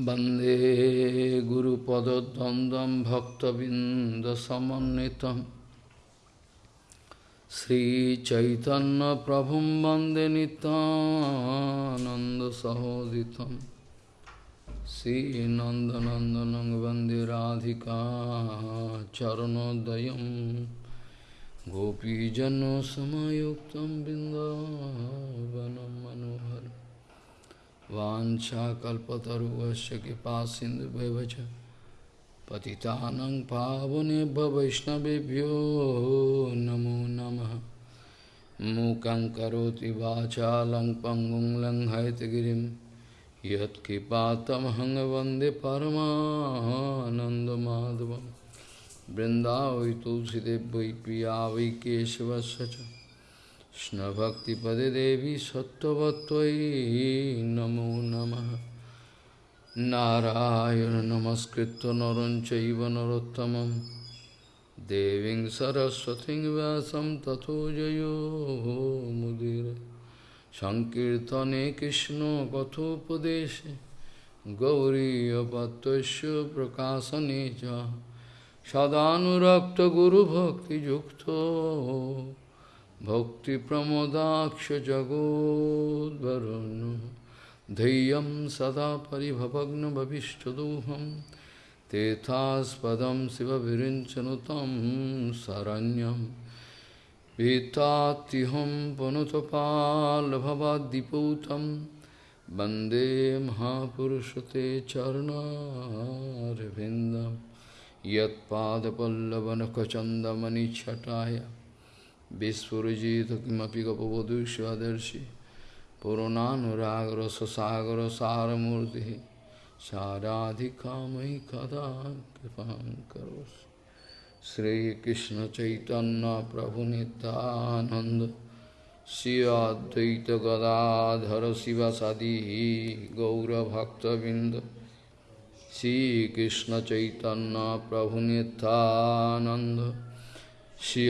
वंदे गुरुपदद्वन्द्वं भक्तबिन्दसमन्वितं। श्रीचैतन्यप्रभुं वंदे नितानन्दसहोदितं श्रीनन्दनन्दनं वंदे राधिका चरणोदयं। गोपीजनसमयुक्तं बिन्दावनं मनोहरम्। वाञ्छाकल्पतरुवस्य कृपा सिन्धुभ्यः पतितानं पावनेभ्य वैष्णवेभ्यो नमो नमः। मूकं करोति वाचालं पङ्गुं लङ्घयतगिरिं। यत्कृपातमहं वंदे परमानन्दमाधवं। वृन्दावै तुलसीदेव वै पिया वै কৃষ্ণভক্তিপদে দেবী সত্যবত্তই নমো নম। নারায়ণ নমস্কৃত নরঞ্চৈব নরোত্তম দেবী সরস্বতী ব্যাসম তথো মুদির। সংকীর্তনে কৃষ্ণ কথোপদেশে গৌরীপত্য প্রকাশনে সদানুরক্ত গুরুভক্তিযুক্ত सदानुरक्तगुरुभक्तियुक्तो भक्तिप्रमोदाक्ष जगोद्वरुन् धैर्यं सदा परिभवग्नभविष्टदोहं तेथास्पदं शिवविरिञ्चनुतं शरण्यं पीतात्युहं पुनुतपाल्भवाद्दिपूतं वन्दे महापुरुषते चरणारविन्दं Vispurajita kimapi gapavadu shvadarshi Purananuragra sasagra saramurti Saradhikamai kada kripam karos Sri Krishna Chaitanya Prabhu Nityananda Sri Advaita Gadadhara Sivasadihi Gaura Bhakta Vinda Sri Krishna Chaitanya Prabhu Nityananda Shri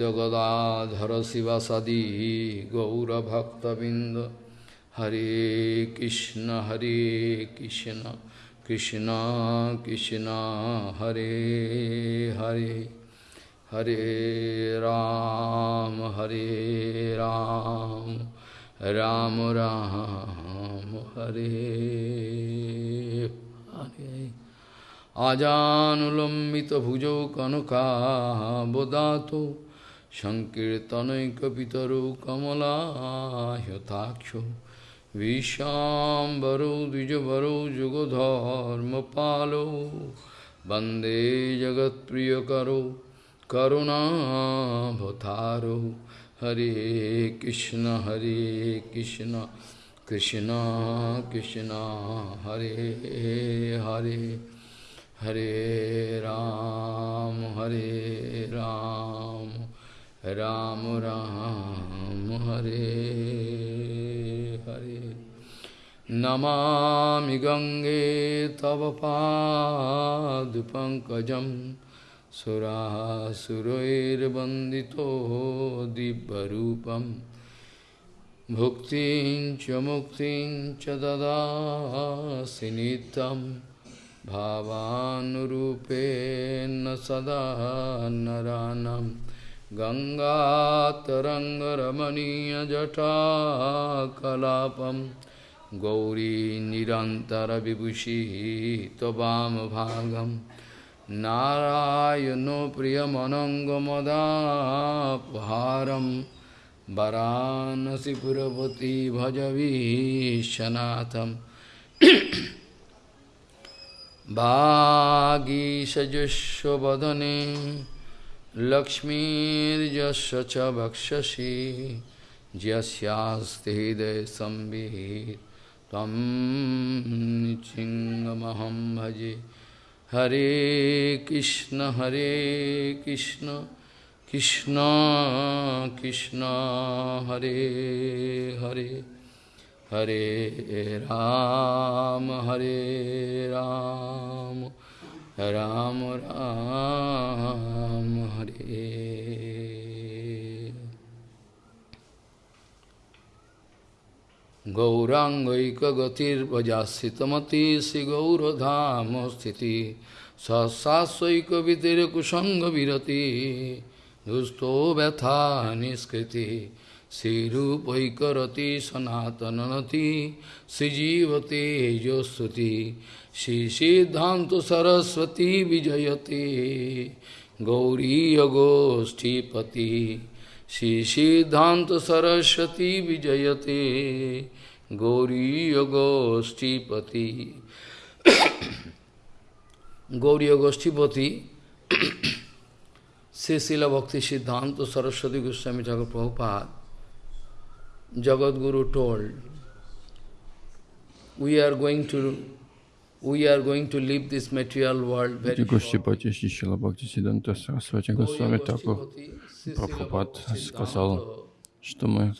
गदाधर शिव सदी गौरभक्तबिंद हरे कृष्ण हरे कृष्ण कृष्ण कृष्ण, हरे हरे हरे राम हरे राम राम राम, हरे हरे। Hare আজানুলম্বিতভুজৌ কনকাবদাতো সংকীর্তনৈকপিতরৌ কমলাহ্যথাক্ষ বিশ্বাম্বরৌ দ্বিজবরৌ যুগধর্মপালৌ বন্দে জগৎপ্রিয়করৌ করুণাভতারৌ হরে কৃষ্ণ হরে কৃষ্ণ কৃষ্ণ কৃষ্ণ হরে হরে हरे राम हरे राम राम राम, हरे हरे। नमा गंगे तव पाद पंकज दिव्यरूपं। भुक्तिं च मुक्तिं च ददासि भावानुरूपेण सदा नरानं गङ्गातरङ्गरमणीयजटाकलापं। गौरी निरन्तरविभूषिः त्ववामभागं नारायणो प्रियमनङ्गमदापहारं। वरानसिपुरपति भजवीशनाथम् वागीषजुष्वदने लक्ष्मीर्यस्य च वक्षसि यस्यास्ति हृदयसंवित् त्वं चिङ्गमहं भजे हरे कृष्ण हरे कृष्ण कृष्ण कृष्ण हरे Hare Hare Ram, Hare Ram, Ram Ram, Hare गौराङ्गैकगतिर्वजासितमति श्रीगौरधाम स्थिति सत्सास्वैकवितिरकुसङ्गविरति दुस्तो व्यथा निष्कृति শ্রীরূপৈকরতি সনাতনতি শ্রীজীবতে যস্বতি শ্রী সিদ্ধান্ত সরস্বতী বিজয়তে গৌরীয়গোষ্ঠীপতি শ্রী সিদ্ধান্ত সরস্বতী বিজয়তে গৌরীয়গোষ্ঠীপতি গৌরীয়গোষ্ঠীপতি শ্রী শিল ভক্তি সিদ্ধান্ত সরস্বতী গোস্বামী ঠাকুর Prabhupada Guru told, we are going to we are going to leave this material world very Такур Прабхупад сказал, что мы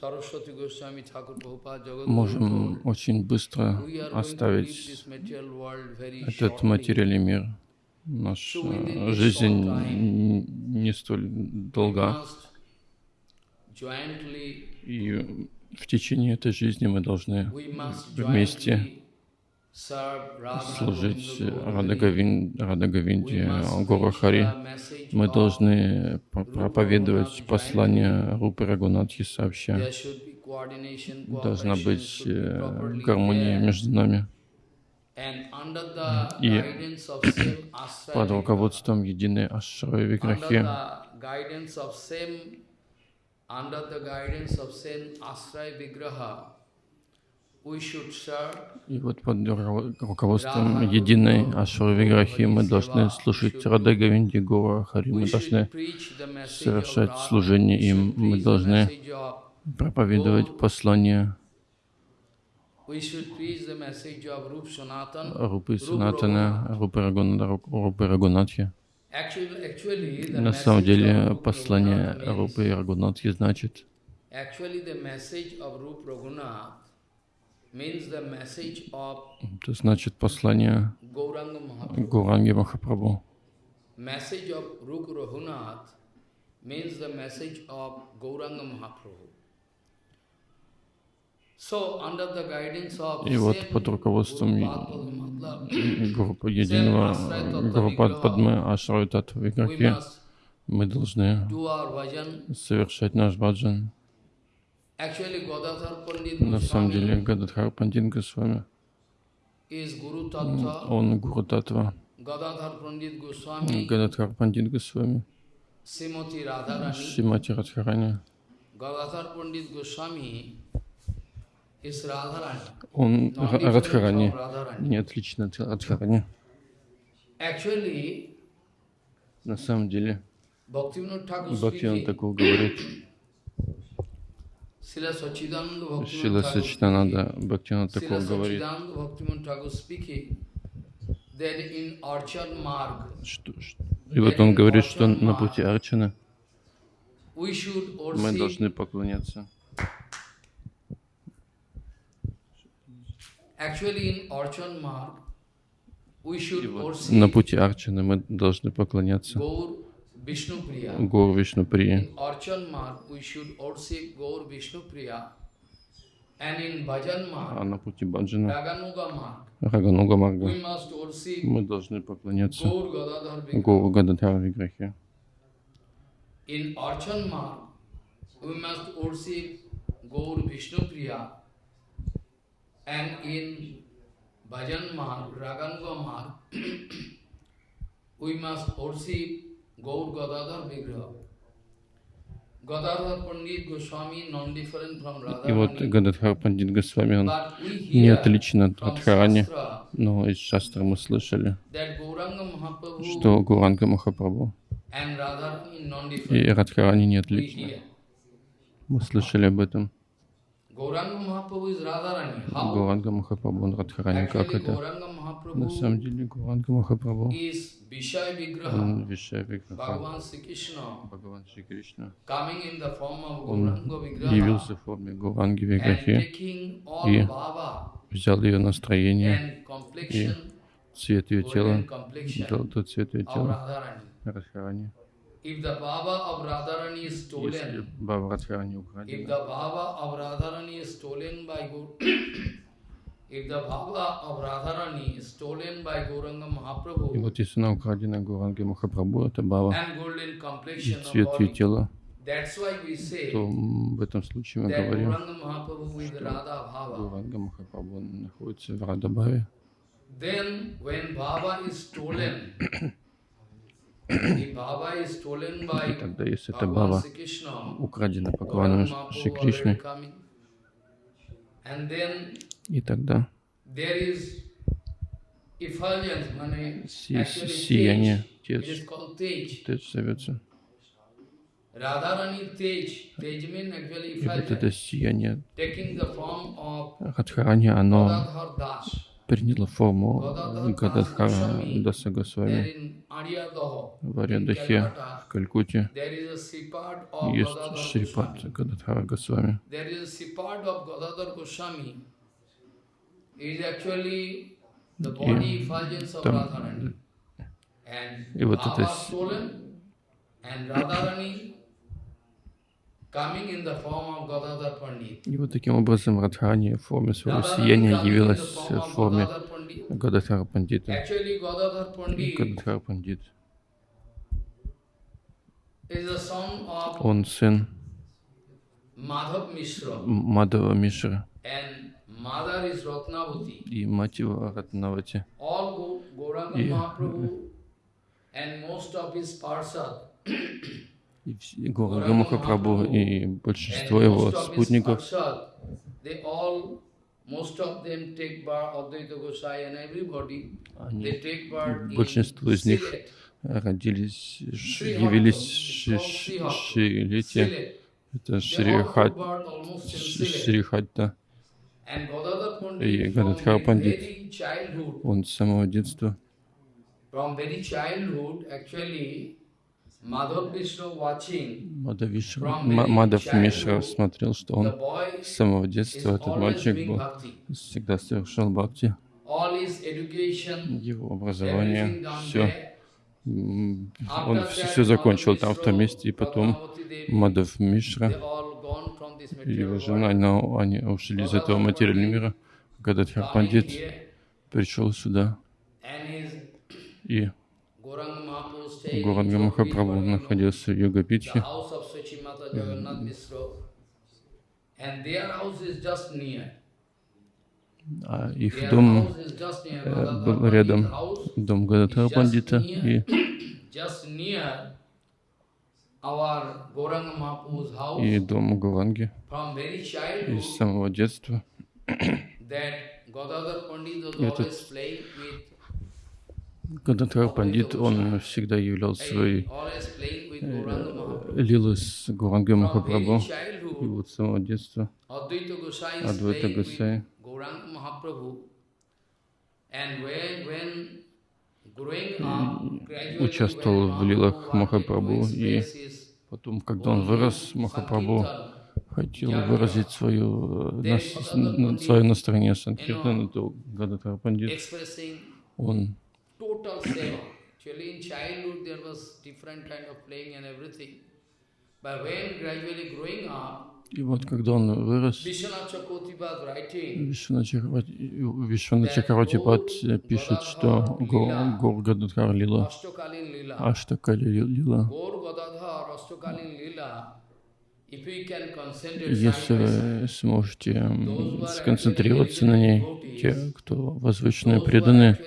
можем очень быстро оставить этот материальный мир. Наша жизнь не столь долга. И в течение этой жизни мы должны вместе служить Радагавинде, Гора Хари. Мы должны проповедовать послание Рупы Рагунатхи сообща. Должна быть э, гармония между нами. И под руководством единой Ашрой Виграхи и вот под руководством единой Ашры Виграхи мы должны слушать Рада Гавинди Гора Хари, мы должны совершать служение им, мы должны проповедовать послание Рупы Санатана, Рупы Рагунатхи. На самом деле послание Рупы Рагунатхи значит это значит послание Гуранги Махапрабху. Message of Rup Raghunath means the message of Gauranga Mahaprabhu. И вот под руководством группы единого группы Падмы Ашрой Татва Виграхи мы должны совершать наш баджан. На самом деле Гададхар Пандит Госвами, он Гуру Татва. Гададхар Пандит Госвами, Шимати Радхарани. Гададхар Пандит Госвами он Радхарани, не отлично от Радхарани. На самом деле, Бхактиван Такур говорит, Шила Сачитананда Бхактиван Такур говорит, что, и вот он говорит, что на пути Арчана мы должны поклоняться на пути Арчаны мы должны поклоняться Гор Вишнуприи. А на пути Баджана, Рагануга Марга, мы должны поклоняться Гору Гададхар Виграхе. In Archan Marg, we must worship Gaur Vishnupriya And in Bhajan Marg, Raganga Marg, we must worship Gaur Gadadhar Vigraha. И вот Гададхар Пандит Госвами, он не отличен от Радхарани, но из шастра мы слышали, что Гуранга Махапрабху и Радхарани не отличны. Мы слышали об этом. Гауранга Махапрабху, он Радхарани, как это? На самом деле Гауранга Махапрабху, он Вишай Виграха, Бхагаван Шри Кришна. Он явился в форме Гауранги Виграхи и взял ее настроение. и цвет ее тела, дал тот цвет ее тела. Радхарани. If the Baba of Radharani is stolen, Если Баба Радхарани if украдена, the Baba of Radharani is stolen by Gur if the Baba of Radharani is stolen by Gauranga и Mahaprabhu вот если она украдена Гуранги Махапрабху, это golden и цвет ее тела, то в этом случае мы говорим, Bhava. Гуранга Махапрабху находится в Радабаве. Then when Baba is stolen, if Baba is stolen И by тогда, если Bhagavan Баба украдена Бхагаваном Шри then и тогда си- сияние, Tej. тец зовется. И вот это сияние Радхарани, оно. Приняло форму Гададхара Даса Госвами в Ариадахе, в of Есть Шрипад. Гададхара Госвами. Of там- И вот это Baba с- stolen and Radharani coming in the form of Gadadhar Pandit. И вот таким образом Радхарани в форме своего сияния явилась в форме. Гададхара Пандита. Гададхара Пандит. Он сын Madhav Mishra. М- Мадава Мишра и мать его Ратнавати. И Гора Махапрабху и большинство его спутников, in большинство из них родились, явились Hatha, Ши- it's Ши- called Sri Шилите. Sylhet. Это They Шри all Хат, took part almost in Ш- Sylhet. Шри Хатта. And Gadadhar И Pandit from Гададхар Пандит. Он с самого детства, Мадав Мишра смотрел, что он с самого детства, этот мальчик был, всегда совершал бхакти. Его образование, все, он все, that, закончил там, в том месте, и потом Мадав Мишра и его жена, но они ушли из этого материального мира. Coming Пандит пришел сюда, и Jogvi, Махапрабху находился в Йогапитхе, а их дом э, был рядом, дом just Пандита, и и дом Гуранги. с самого детства Этот Гададхар Пандит, он всегда являл Mahaprabhu. лилы с Гурангой From Махапрабху. И вот с самого детства up, gradually участвовал в лилах Махапрабху, и потом, когда он вырос, Махапрабху хотел выразить свою, на- свое настроение Санкиртана, то Гададхар Пандит, он total seva. Actually, in childhood there was different kind of playing and everything. But when gradually growing up, И вот когда он вырос, Вишвана Чакраватипад пишет, что Го- Гор Гададхар Лила. Аштакали Лила, если вы сможете сконцентрироваться на ней, те, кто возвышенные преданные,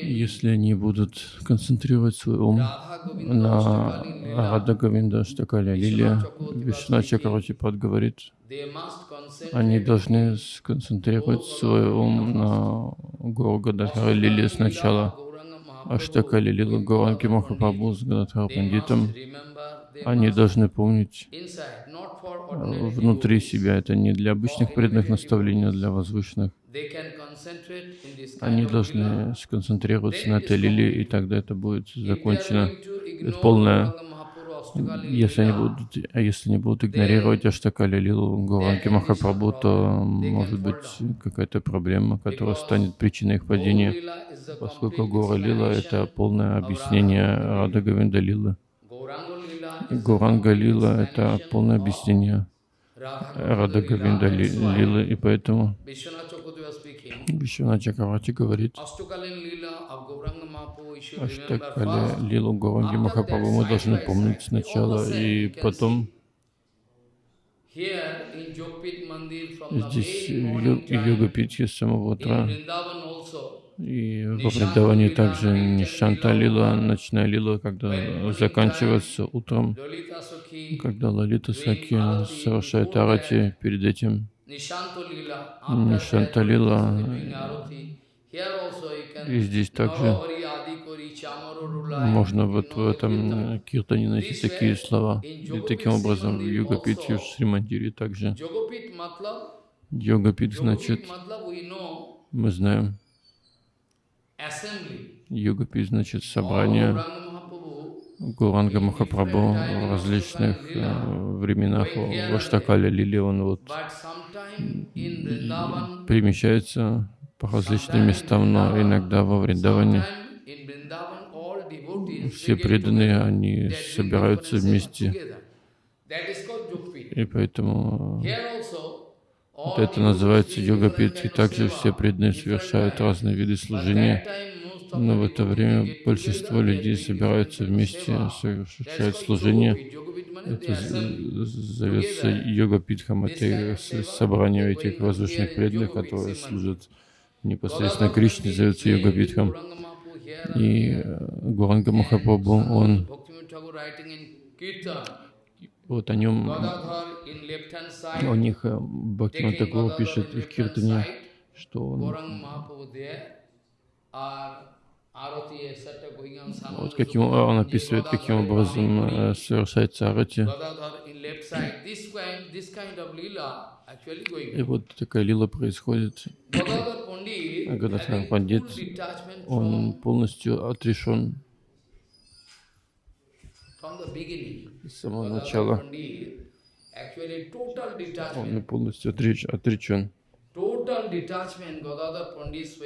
если они будут концентрировать свой ум на Рада Говинда Штакаля Лилия, Вишна Чакраватипад говорит, они должны сконцентрировать свой ум на Гуру Гададхара Лили сначала, Mahaprabhu. Аштакали Лила Гуранги Махапрабху с Гададхара Пандитом. Они должны помнить внутри devotees. себя. Это не для обычных преданных наставлений, а для возвышенных. Они должны сконцентрироваться на этой лилии, и тогда это будет закончено. ignore полное- Если они будут, а если не будут игнорировать Аштакали Лилу Гуранги Махапрабху, то может быть какая-то проблема, которая станет причиной их падения. Поскольку Гора Лила — это полное объяснение Рада Говинда Лилы. Гуранга Лила — это полное объяснение Рада Говинда Лилы, и поэтому Вишвана Чакравати говорит, Аштакале Лилу Гуранги Махапрабху мы должны помнить сначала, и потом Здесь йога Питхи с самого утра. И во Вриндаване также Нишанта Лила, ночная Лила, когда заканчивается утром, когда Лалита Саки совершает арати перед этим. Нишанта Лила. И здесь также можно вот в этом киртане найти такие слова. И таким образом в Йогапите, в Шримандире также. Йогапит значит, мы знаем, Йогапит значит собрание Гуранга Махапрабху. В различных э, временах. В Аштакале Лили, он вот перемещается по различным местам, но иногда во Вриндаване. Все преданные, они собираются вместе. И поэтому вот это называется йога-пит. И также все преданные совершают разные виды служения. Но в это время большинство людей собираются вместе, совершают служение. Это зовется йога-питхам. Это собрание этих воздушных преданных, которые служат непосредственно Кришне, зовется йога-питхам. И э, Гуранга Махапрабху, он вот о нем, у них э, Бхактиван Такур пишет в Киртане, что он вот каким он описывает, каким образом э, совершается арати. И вот такая лила происходит. Гададхар Пандит, он полностью отрешен с самого начала. Он полностью отреч, отречен. Total detachment, Gadadhar Pandit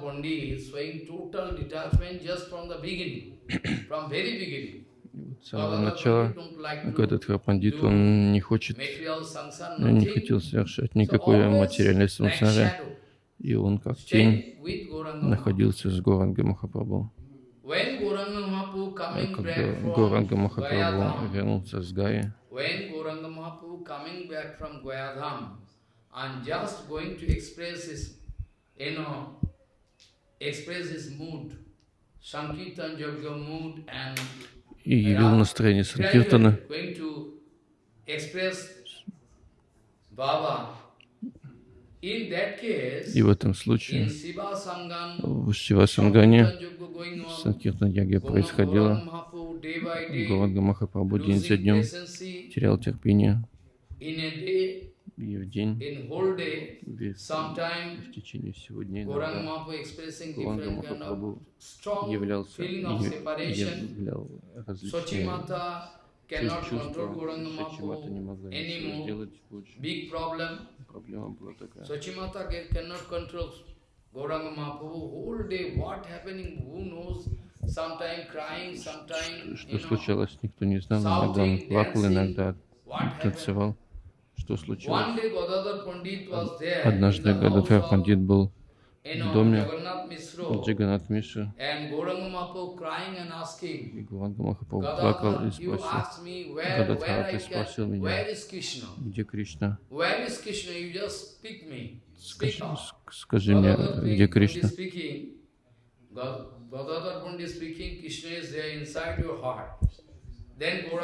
Pandit showing total detachment just from the beginning, from very beginning. С самого начала Гададхар Пандит, он не хочет, он не хотел совершать никакой материальной сансары, и он как тень находился с Горанга Махапрабху. Когда Горанга Махапрабху вернулся с Гаи, and just going to express his, you know, express his mood, Sankirtan Yoga mood and и явил настроение Санкиртана. И в этом случае в Шива Сангане Санкиртан Яги происходило. Галадга Махапрабху день за днем терял терпение. И в день, в течение всего дня Гуранга Махапрабху являлся являл различные чувства. Сачимата не могла ничего сделать больше. Проблема была такая. Сачимата cannot control Gauranga Mahaprabhu whole day, what happening, who knows, sometime crying, sometime, Что случалось, никто не знал. Иногда он плакал, иногда танцевал что случилось. Однажды Гададхар Пандит был в доме Джаганат Миши, и Гуранга Махапрабху плакал и спросил, Гададхар, ты спросил меня, где Кришна? Скажи, скажи мне, где Кришна?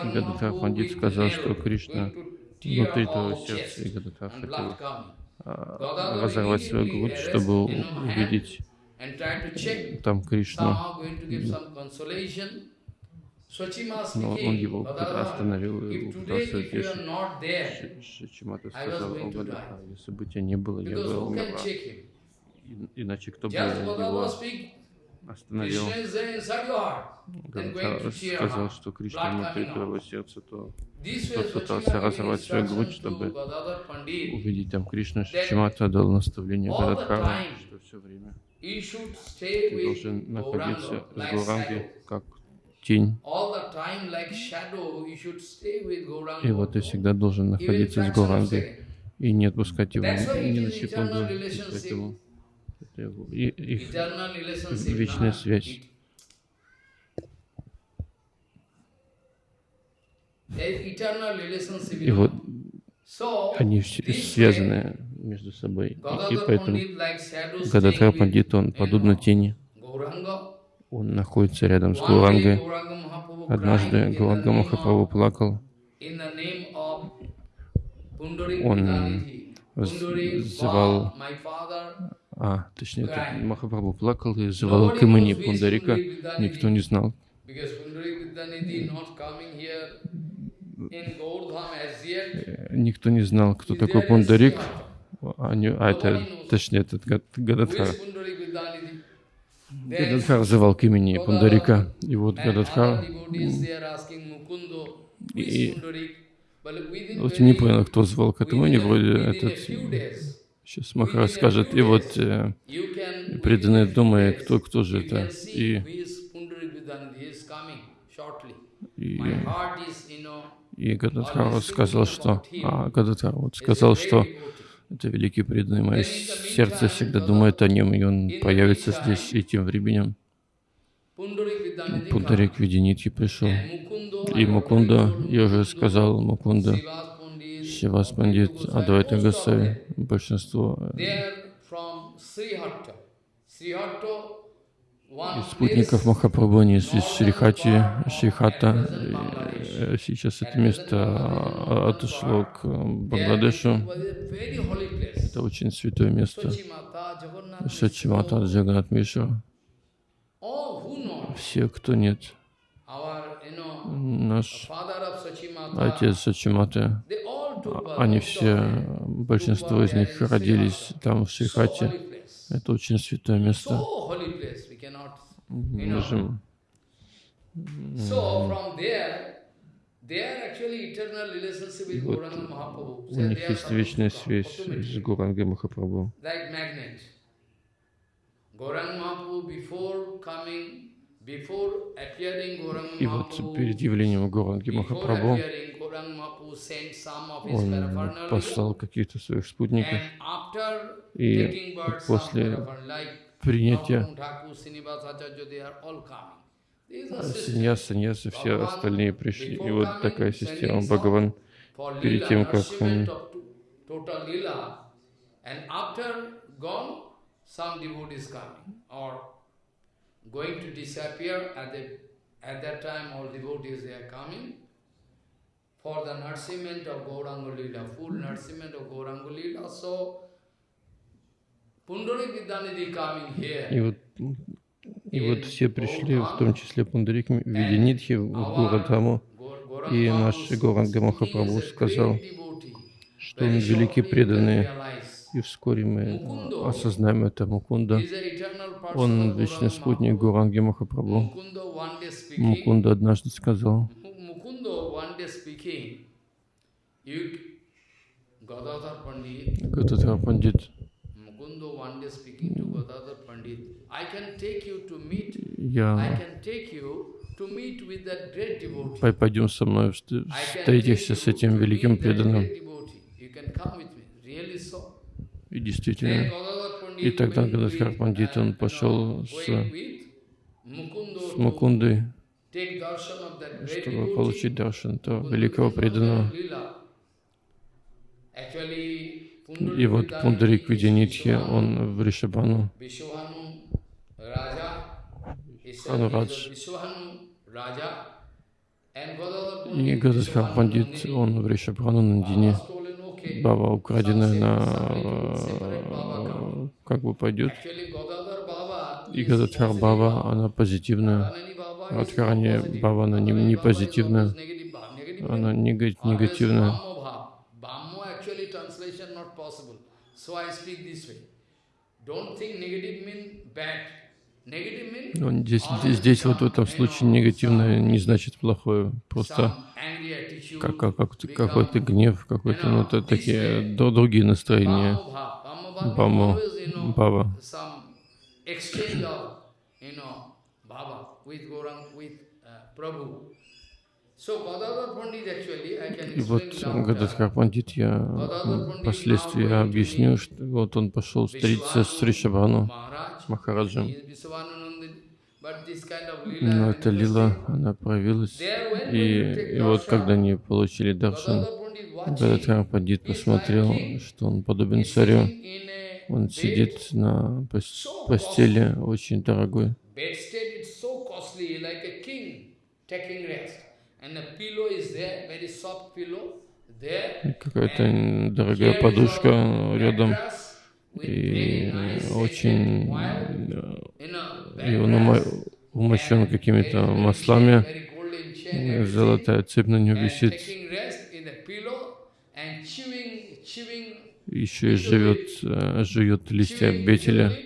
Гададхар Пандит сказал, что Кришна внутри твоего сердца, и Гададхар хотел разорвать свою грудь, чтобы увидеть там Кришну. Но он его остановил и пытался утешить. Шачимата сказал, о Гададхар, если бы тебя не было, я бы умерла. Иначе кто бы его остановил, Гададхара сказал, что Кришна внутри твоего сердца, то тот пытался разорвать свою грудь, чтобы увидеть там Кришну. Шимата дал наставление Гададхару, что все время ты должен находиться с Гуранги как тень. И вот ты всегда должен находиться с Гурангой и не отпускать его ни на секунду. Поэтому их вечная связь. И вот они все связаны между собой. И, поэтому Гададхар Пандит, он подобно тени. Он находится рядом с Гурангой. Однажды Гуранга Махапрабху плакал. Он звал, а, точнее, Махапрабху плакал и звал к имени Пундарика. Никто не знал. Никто не знал, кто такой Пундарик. А, не, а это, точнее, этот Гададхар. Гададхар звал к имени Пундарика. И вот Гададхар и, вот не понял, кто звал к этому, не вроде этот... Сейчас Махараш скажет, и вот э, преданные думая, кто, кто же это. И, и, и Гададхар сказал, что... А, Гададхар вот сказал, что это великий преданный. Мое сердце всегда думает о нем, и он появится здесь и тем временем. Пундарик Виденитхи пришел. И Мукунда, я уже сказал, Мукунда, Шивас Пандит, Адвайта Гасави, большинство из спутников Махапрабху, они из Шрихати, Шрихата. Э, сейчас это место отошло к Бангладешу. Это очень святое место. Сачимата, Джаганат Миша. Все, кто нет. Наш отец Сачиматы, они все, большинство из них родились там в Шрихате. Это очень святое место. Мы можем и вот у них есть вечная связь с Гурангой Махапрабху. И вот перед явлением Гуранги Махапрабху он послал каких-то своих спутников. И после принятия саньяс, саньясы, все остальные пришли. И вот такая система Бхагаван перед тем, как он going to disappear. At, the, at that time all devotees they are coming for the nourishment of Gauranga Lila, full nourishment of Gauranga Lila. So, Pundarik Vidyanidhi coming here. И вот, и вот все пришли, в том числе Пундарик в виде Нидхи в Гурадхаму. И наш Горанга Махапрабху сказал, что он великий преданный и вскоре мы осознаем это Мукунда. Он вечный спутник Гуранги Махапрабху. Мукунда однажды сказал, Гададхар Пандит, я пойдем со мной, встретишься с этим великим преданным. И действительно, и тогда Гададхар Пандит, он пошел с, с Мукундой, чтобы получить даршан этого великого преданного. И вот Пундарик Видянитхи, он в Ришабану, Анурадж. И Гададхар Пандит, он в Ришабану Нандине. Баба украденная на как бы пойдет. И Гададхар Баба, она позитивная. Радхарани Баба, она не, не позитивная. Она негативная. Но здесь, здесь вот в этом случае негативное не значит плохое, просто как, как, как, какой-то гнев, какой-то, ну, это такие другие настроения. Бама, Баба. И вот Гададхар Пандит, я впоследствии объясню, что вот он пошел встретиться с Ришабану Махараджем. Но эта лила, она проявилась. И, и вот когда они получили даршан, Гададхар Пандит посмотрел, что он подобен царю. Он сидит на постели очень дорогой. Какая-то дорогая подушка рядом. И очень... И он умощен какими-то маслами. Золотая цепь на нем висит. Еще и живет, э, жует листья бетеля.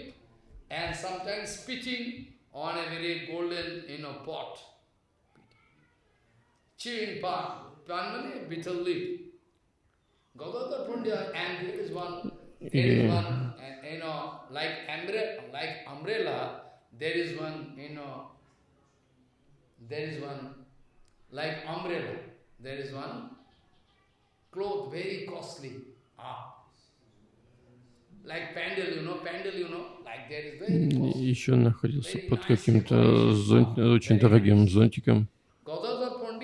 Uh. Ah. Costly. Еще находился под каким-то зонт, очень дорогим зонтиком.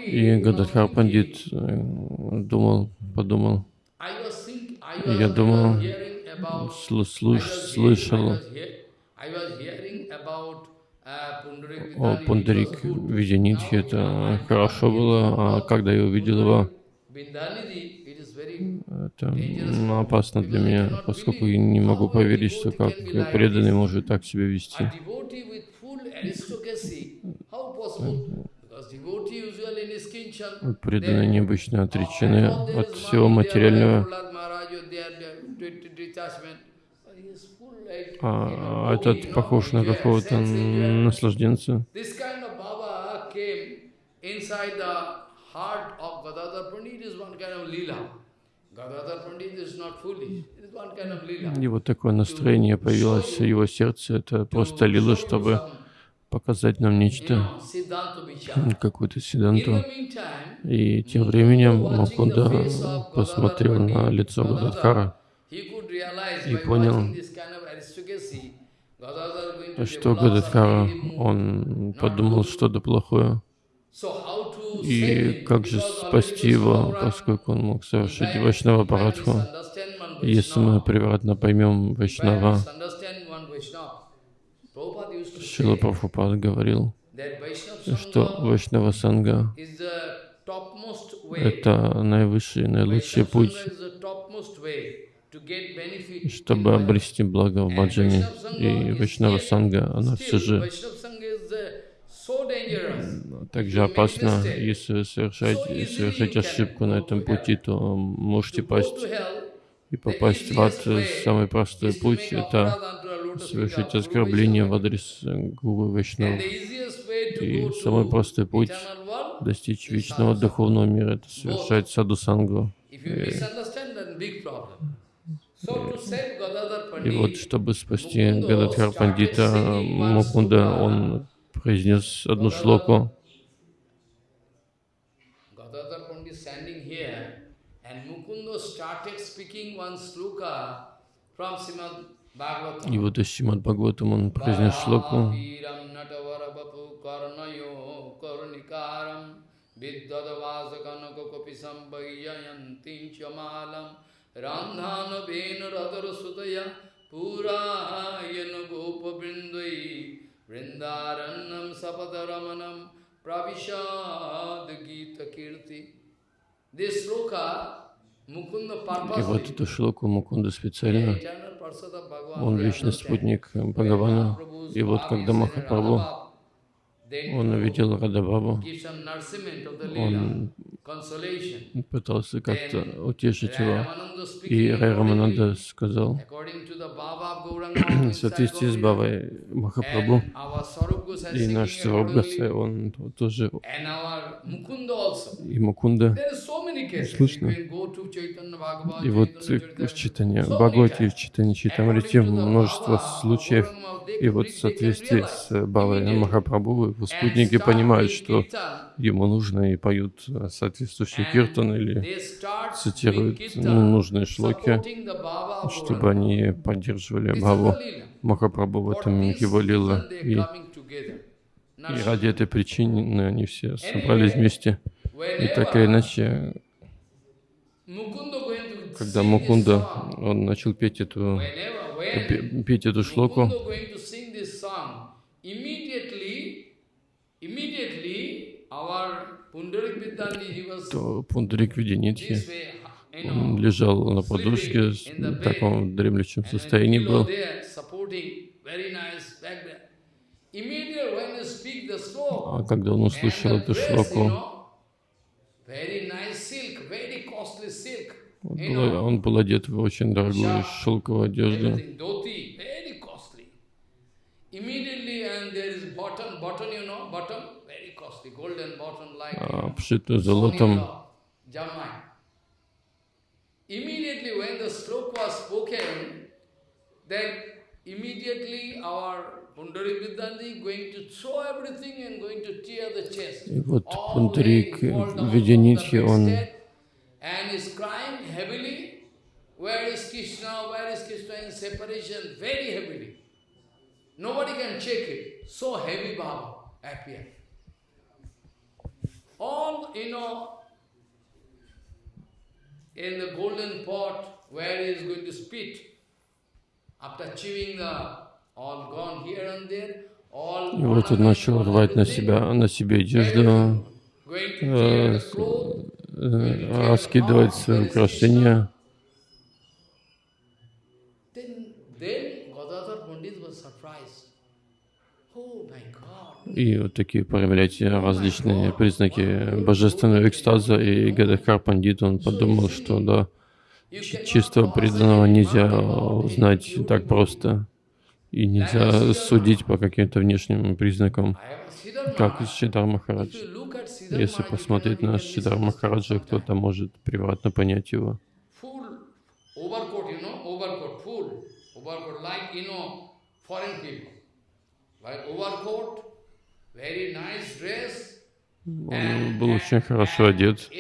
И Гададхар Пандит э, думал, подумал, я думал, слуш, слышал о Пундарик Видянитхе, это хорошо было, а когда я увидел его, это опасно для меня, поскольку я не могу поверить, что как преданный может так себя вести. Преданные необычно отречены от всего материального. А этот похож на какого-то наслажденца. И вот такое настроение появилось в его сердце. Это просто лила, чтобы показать нам нечто, какую-то седанту. И тем временем Мукунда посмотрел на лицо Гададхара и понял, что Гададхара, он подумал что-то плохое. И как же спасти его, поскольку он мог совершить Вайшнава Парадху? Если мы превратно поймем Вайшнава, Шила Прабхупад говорил, что Вайшнава Санга — это наивысший, наилучший путь, чтобы обрести благо в баджане. И Вайшнава Санга, она все же также опасна. Если совершать, совершать ошибку на этом пути, то можете пасть и попасть в ад. Самый простой путь — это совершить оскорбление в адрес э, Гуру Вайшнава. И самый простой путь достичь вечного духовного мира — это совершать саду сангу. И, и вот, чтобы спасти Гададхар Пандита, Мукунда, он произнес одну шлоку. Srimad и вот из Шимад Бхагаватам он произнес шлоку. Gopa brindai vrindaranam pravishad gita kirti. И вот эту шлоку Мукунда специально, он вечный спутник Бхагавана. И вот когда Махапрабху, он увидел Радабабу, он пытался как-то утешить его. И Рай Рамананда сказал, в соответствии с Бавой Махапрабху, и наш Сарабгаса, он тоже, и Мукунда, слышно. И вот в читании Бхагавати, в читании Читамрити множество случаев, и вот в соответствии с Бавой Махапрабху, его спутники понимают, что ему нужно и поют соответствующие киртан или цитируют ну, нужные шлоки, чтобы они поддерживали Бхаву Махапрабху в этом его лила. И, и ради этой причины они все собрались вместе. И так или иначе, когда Мукунда, он начал петь эту, петь эту шлоку, то Пундарик Виденитхи, он лежал на подушке, в таком дремлющем состоянии был. А когда он услышал эту шлоку, он был, одет в очень дорогую шелковую одежду. обшитую золотом. Immediately when the stroke was spoken, then immediately our Pundarik Vidyandi going to throw everything and going to tear the chest. И вот Пундарик Видянитхи, он and is crying heavily. Where is Krishna? Where is Krishna in separation? Very heavily. Nobody can check it. So heavy Baba appeared. All, you know, in the golden pot where he is going to spit, и вот он начал рвать на себя, на себе одежду, э, э, раскидывать свои украшения. И вот такие проявляете различные признаки божественного экстаза. И Гадахар Пандит, он подумал, что да, чистого преданного нельзя узнать так просто. И нельзя судить по каким-то внешним признакам, как Шидар Махарадж. Если посмотреть на Шидар Махараджа, кто-то может приватно понять его. Он был очень хорошо одет.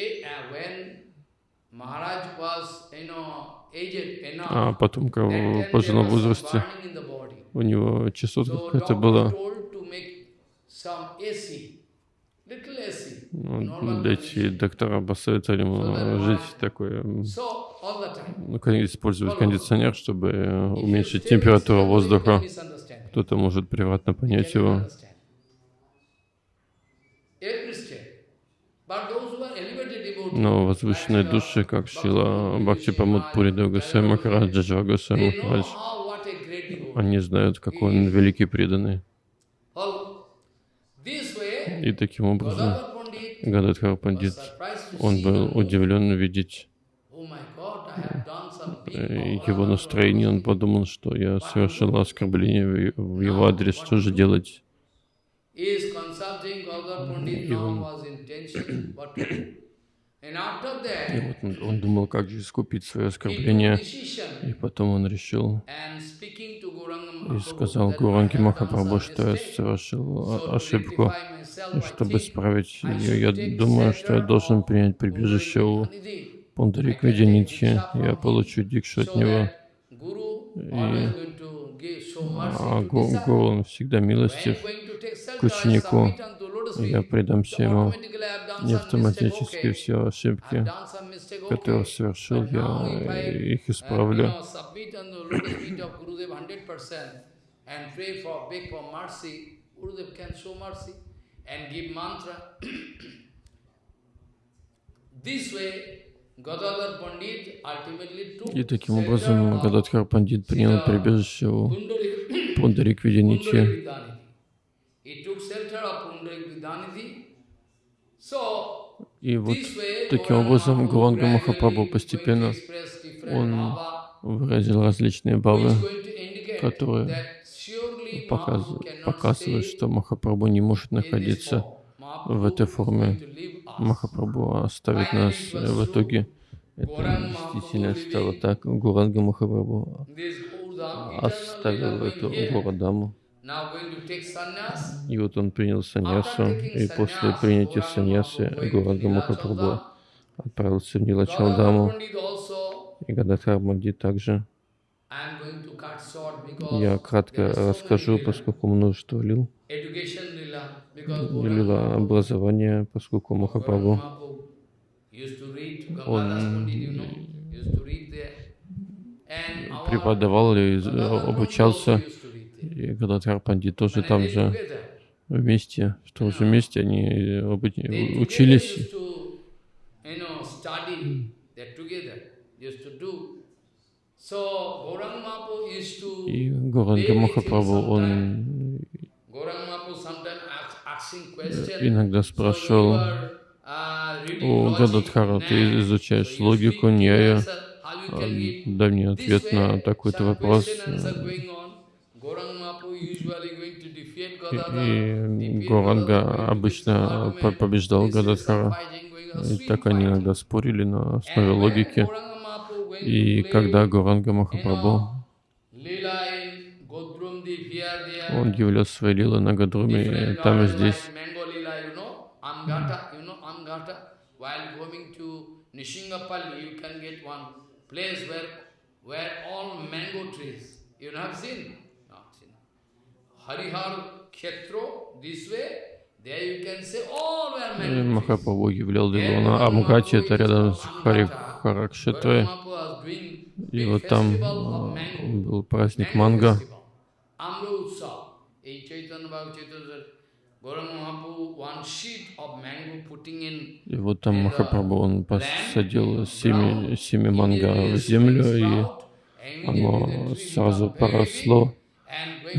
А потом, когда в пожилом возрасте, у него частота какая-то была. Вот, эти доктора посоветовали ему жить такое, ну, использовать кондиционер, чтобы уменьшить температуру воздуха. Кто-то может приватно понять его. Но возвышенные души, как Шила Бхакти Памут Пурида Госвами Махарадж, Джаджа Госвами Махарадж, они знают, какой он великий преданный. И таким образом Гададхар Пандит, он был удивлен увидеть его настроение, он подумал, что я совершил оскорбление в его адрес, что же делать? И он и вот он, думал, как же искупить свое оскорбление. И потом он решил и сказал Гуранги Махапрабху, что я совершил ошибку. И чтобы исправить ее, я думаю, что я должен принять прибежище у Пундарик Видянитхи. Я получу дикшу от него. И а Гуру, он всегда милостив к ученику. Я предамся ему не автоматически все ошибки, которые совершил, я их исправлю. И таким образом Гададхар Пандит принял прибежище у Пундарик Видянити. И вот таким образом Гуранга Махапрабху постепенно он выразил различные бавы, которые показывают, что Махапрабху не может находиться в этой форме. Махапрабху оставит нас в итоге. Это действительно стало так. Гуранга Махапрабху оставил эту Гурадаму. И вот он принял саньясу, и после принятия саньясы Гуранга Махапрабху отправился в Нилачалдаму, и Гададхар Манди также. Я кратко расскажу, поскольку множество лил, лила образования, поскольку Махапрабху, он преподавал и обучался, и Гададхар Пандит тоже там же вместе, в том же месте они учились. И Горанга Махапрабху, он иногда спрашивал у Гададхара, ты изучаешь логику, ньяя, дай мне ответ на такой-то вопрос. И Горанга обычно побеждал Гададхара. И так они иногда спорили на основе логики. И когда Гуранга Махапрабху, он являл свои лилы на Гадруме, там и здесь. Harihar this way, Махапрабху являл лилу на Амгате, это рядом с Харикхаракшетрой. И вот там а, был праздник Манга. И вот там Махапрабху, он посадил семя, семя манга в землю, и оно сразу поросло,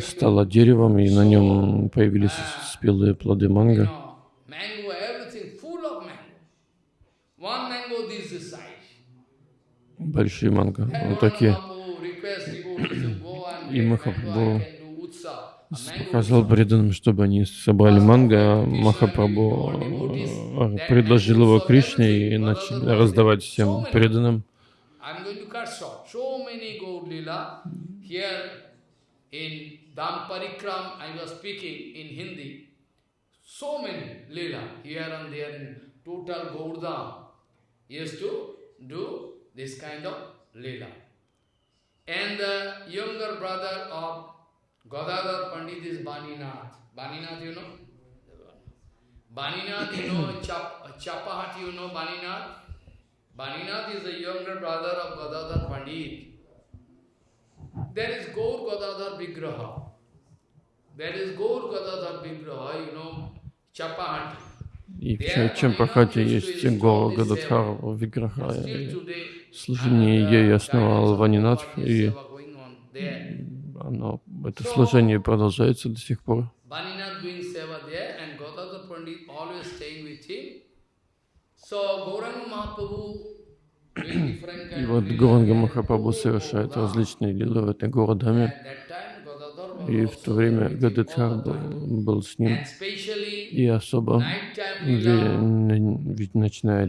стало деревом, и на нем появились спелые плоды манго. Большие манго, вот такие. И Махапрабху показал преданным, чтобы они собрали манго, а Махапрабху э, предложил его Кришне и начали раздавать всем преданным. In Dam Parikram, I was speaking in Hindi. So many lila here and there in total Gaurdam used to do this kind of lila. And the younger brother of Gadadhar Pandit is Baninath. Baninath, you know? Baninath, you know, Chap Chapahat, you know Baninath? Baninath is the younger brother of Gadadhar Pandit. There is Gaur Gadadhar Vigraha. There is Gaur Gadadhar Vigraha, you know, Chapahati. И в Чампахате есть Гора Гададхар Виграха. Служение ей основал Ванинатх, и оно, это служение продолжается до сих пор. И вот Гуранга Махапрабху совершает различные лилы в этой городами. И в то время Гададхар был, был с ним. И особо ведь ночная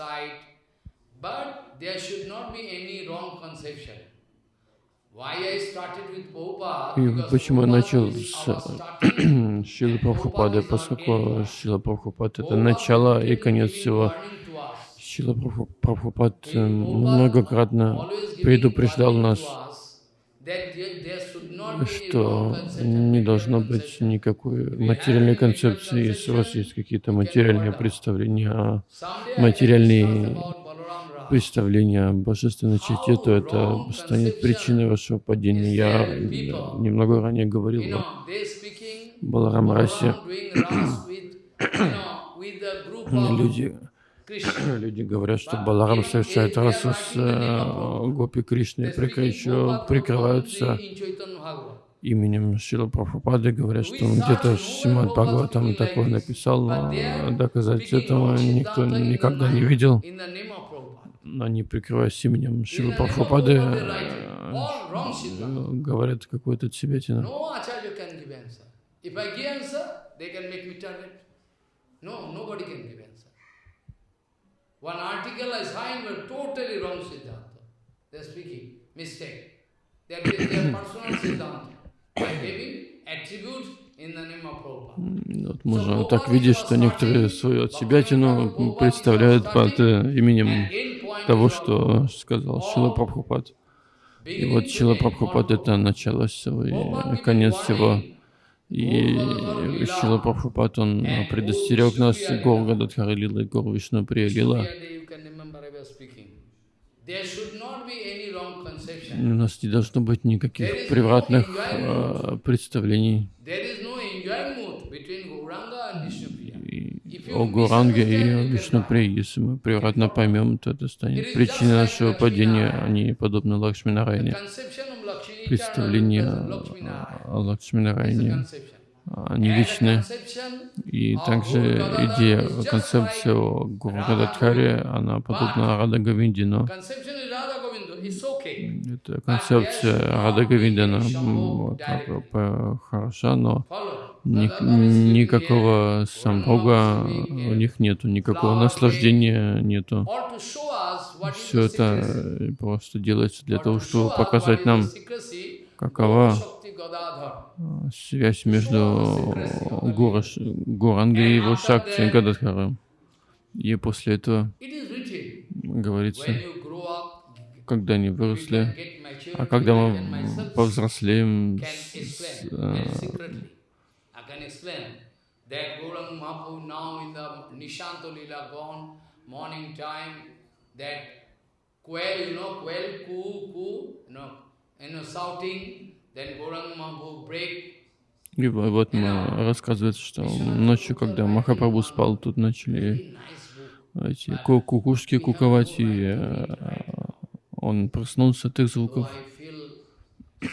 side. But there should not be any wrong conception. И почему я начал с Шилы Прабхупады, поскольку Шила Прабхупад — это начало и конец всего. Шила Прабхупад э, многократно предупреждал нас, что не должно быть никакой материальной концепции, если у вас есть какие-то материальные представления, а материальные представление о божественной черте, то это станет причиной вашего падения. Я немного ранее говорил о Баларам Расе. Люди, люди говорят, что Баларам совершает расу с э, Гопи Кришной, еще прикрываются именем Шила Прабхупады, говорят, что он где-то Шимат Бхагаватам такое написал, но доказать этого никто никогда не видел. Но они, прикрываясь именем Шила Прабхупады, э, говорят какую-то себятину. One article I signed was totally wrong Siddhanta. They're speaking, mistake. They're giving their personal Siddhanta. Вот можно так видеть, что некоторые свою от себя тяну представляют под э, именем того, что сказал Шила Прабхупад. И вот Шила Прабхупад — это начало всего и конец всего. И Шила Прабхупад, он предостерег нас Гор Гададхара Лила. И Гор Вишну Прия Лила. У нас не должно быть никаких превратных э, представлений. О Гуранге и о Вишнуприи. Если мы превратно поймем, то это станет причиной нашего падения, они подобны Лакшминарайне. Представление о Лакшминарайне они вечны. И также идея, концепция Гургададхаре, она подобна Рада Гавинди, но это концепция Рада Гавиндана хороша, но ни, никакого самбога у них нету, никакого наслаждения нету. Все это просто делается для того, чтобы показать нам, какова связь между Гураш, Гуранги и его Шакти Гададхара. И после этого говорится, когда они выросли, а когда мы повзрослеем, с, э, quail, you know, quail, coo, coo, you know, you know, shouting, и вот рассказывается, что ночью, когда Махапрабху спал, тут начали эти кукушки куковать, и э, он проснулся от их звуков.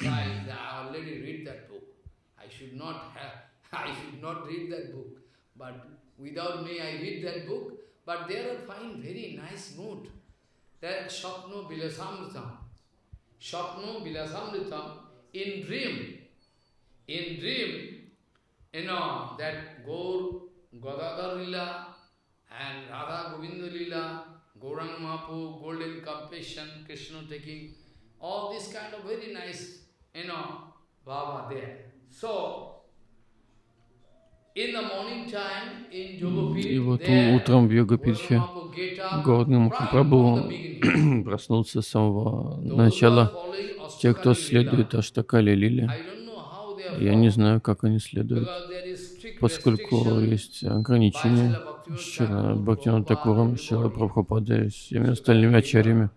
But there are find very nice mood. That Shapno Bilasamritam. Shapno Bilasamritam in dream, in dream, you know, that Gaur, Gadadhar Lila and Radha Govinda Lila, Gaurang Mahapu, Golden Compassion, Krishna taking, all this kind of very nice, you know, Baba there. So, И вот утром в Йогапитхе Гордный Махапрабху проснулся с самого начала. Те, кто следует Аштакали Лили, я не знаю, как они следуют, поскольку есть ограничения Шила Бхактина Такуром, Шила Прабхупада и всеми остальными ачарями.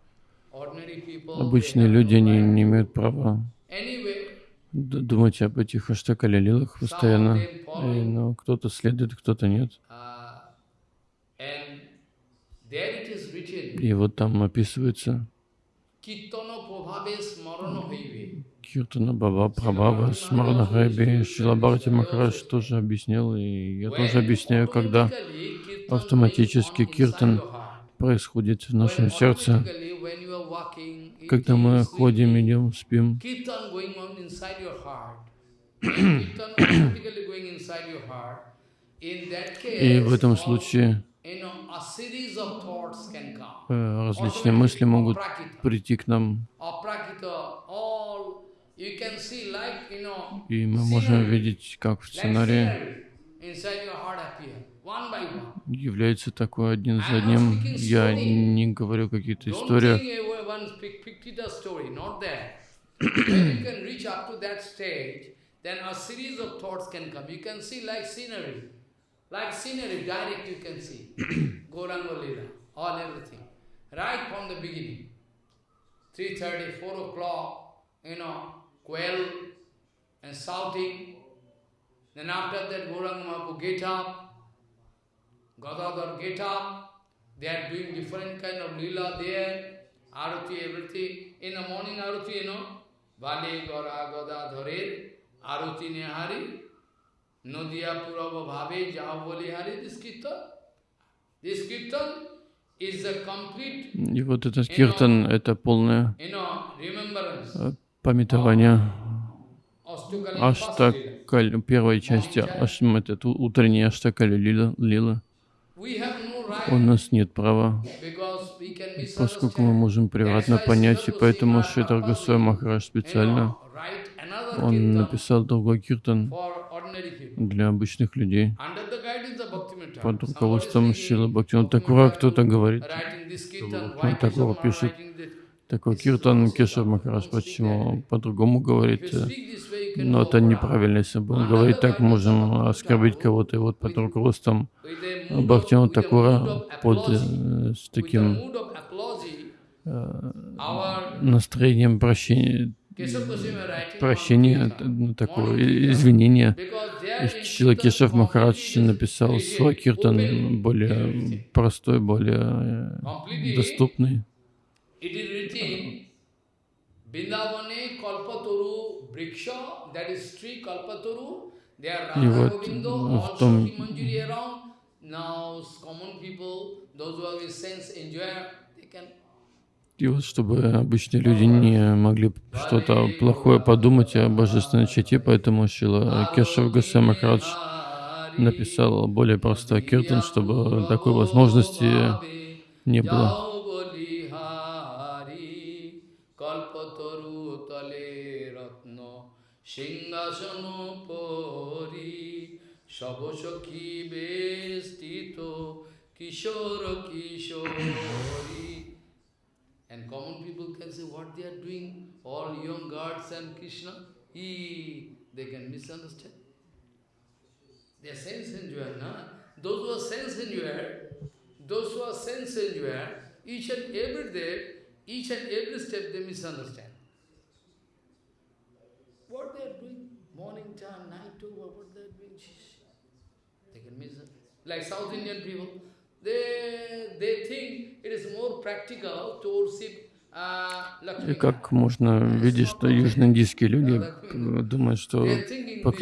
Обычные люди не, не имеют права думать об этих аштакалилилах постоянно, и, но кто-то следует, кто-то нет. И вот там описывается. Киртана Баба Прабхава Смарна Хайби Шилабарти Махараш тоже объяснил, и я тоже объясняю, когда автоматически киртан происходит в нашем сердце, когда мы ходим, идем, спим. И в этом случае э, различные мысли могут прийти к нам. И мы можем видеть, как в сценарии является такой один за одним. Я не говорю какие-то истории. Like scenery, direct you can see. Gauranga Lila, all everything. Right from the beginning. 3.30, 4 o'clock, you know, quail and shouting. Then after that, Gauranga Mahaprabhu get up, Gadadhar get up, they are doing different kind of lila there, arati, everything. In the morning arati, you know, Vali Gora Gadadharir, Aruti Nehari, Nodiya Purava Bhave Jahavali Hari, this kirtan. This kirtan is a complete, И вот этот киртан — это полное э, памятование Аштакаль, первой части, это утренней Аштакали лила, У нас нет права, поскольку мы можем превратно понять, и поэтому Шритар Госвами Махарадж You специально он написал другой киртан для обычных людей. Под руководством Шила Bhaktivinoda Такура кто-то говорит, Kesava пишет? Такой киртан, Кешав Махарадж почему по-другому говорит. Can Но это неправильно, если бы он говорит так, можем оскорбить кого-то. И вот под руководством mood Такура под э, с таким our настроением прощения, прощения, ну, такое извинения. Kirtan Кешав Махарадж написал свой киртан более простой, более доступный. It is written, Vindavane Kalpatoru Briksha, that is tree Kalpatoru, there are Radha в all Shakti Manjuri around. Now common people, those who have sense enjoyer, they can И вот чтобы обычные люди не могли что-то плохое подумать о божественной чете, поэтому Шила Кешав Госвами Махарадж написал более простой киртан, чтобы такой возможности не было. সিংহাসন পরি সবসখী বেষ্টিত কিশোর কিশোরী And common people can say what they are doing, all young gods and Krishna, he, they can misunderstand. They are sense enjoyer, na? Those who are sense enjoyer, those who are sense enjoyer, each and every day, each and every step they misunderstand. They can miss it. Like South Indian people, they they think it is more practical to worship uh, И как можно видеть, что южноиндийские люди э, думают, что this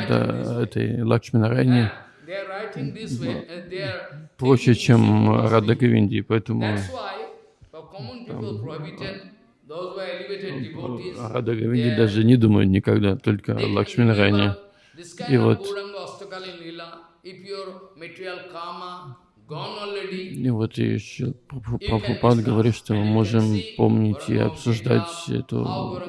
way. этой Лакшминарайне проще, чем. Рада Гавинди, поэтому Рада Гавинди даже не думают никогда, только Лакшминарайне. И вот- И вот еще Прабхупад говорит, что мы можем помнить и обсуждать эту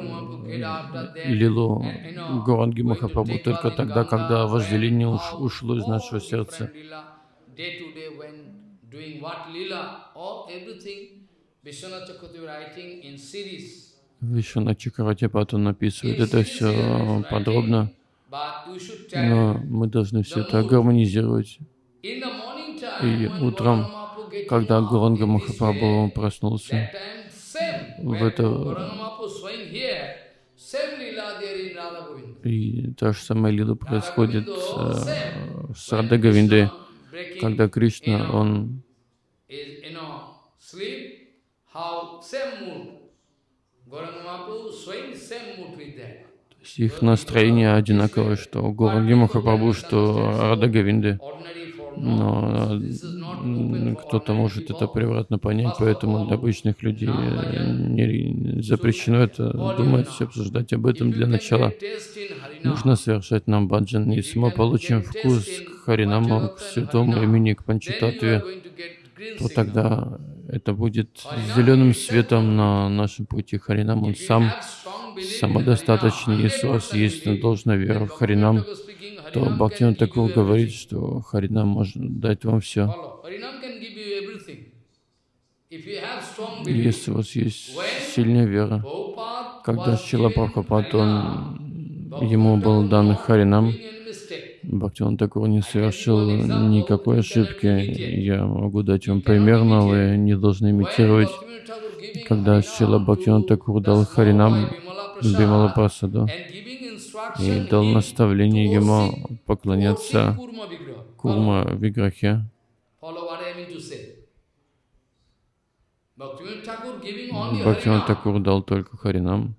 лилу Горанги Махапрабху только тогда, когда вожделение уш- ушло из нашего сердца. Day to day when doing what lila, all everything, Vishwanath Chakravarti writing in series. Вишвана Чакаратипат он описывает это все подробно, но мы должны все это гармонизировать. И утром, Когда Гуранга Махапрабху проснулся. В это- и та же самая лила происходит э, с breaking, когда Кришна, он how same mood. Gauranga Mahaprabhu showing same mood with that. Их настроение одинаковое, что у Горанги Махапрабху, что. Ordinary for Но кто-то может это превратно понять, поэтому для обычных людей э, не запрещено это думать, обсуждать об этом для начала. Нужно совершать нам баджан. Если мы получим вкус к Харинаму, к святому имени, к Панчататве, то тогда это будет зеленым светом на нашем пути. Харинам, он сам самодостаточный. Harinam, Если у вас 100% есть belief, должная вера в Харинам, то give Такур говорит, что Харинам может дать вам все. Если у вас есть сильная вера, когда Шила Прабхупад, он, ему был дан Харинам. Бхактиван Такур не совершил никакой ошибки. Я могу дать вам пример, но вы не должны имитировать. Когда Шила Бхактиван Такур дал Харинам small boy Bimala Бимала Prasad Прасаду and giving instruction и дал наставление ему поклоняться. Курма Виграхе. Бхактиван. Такур дал только Харинам.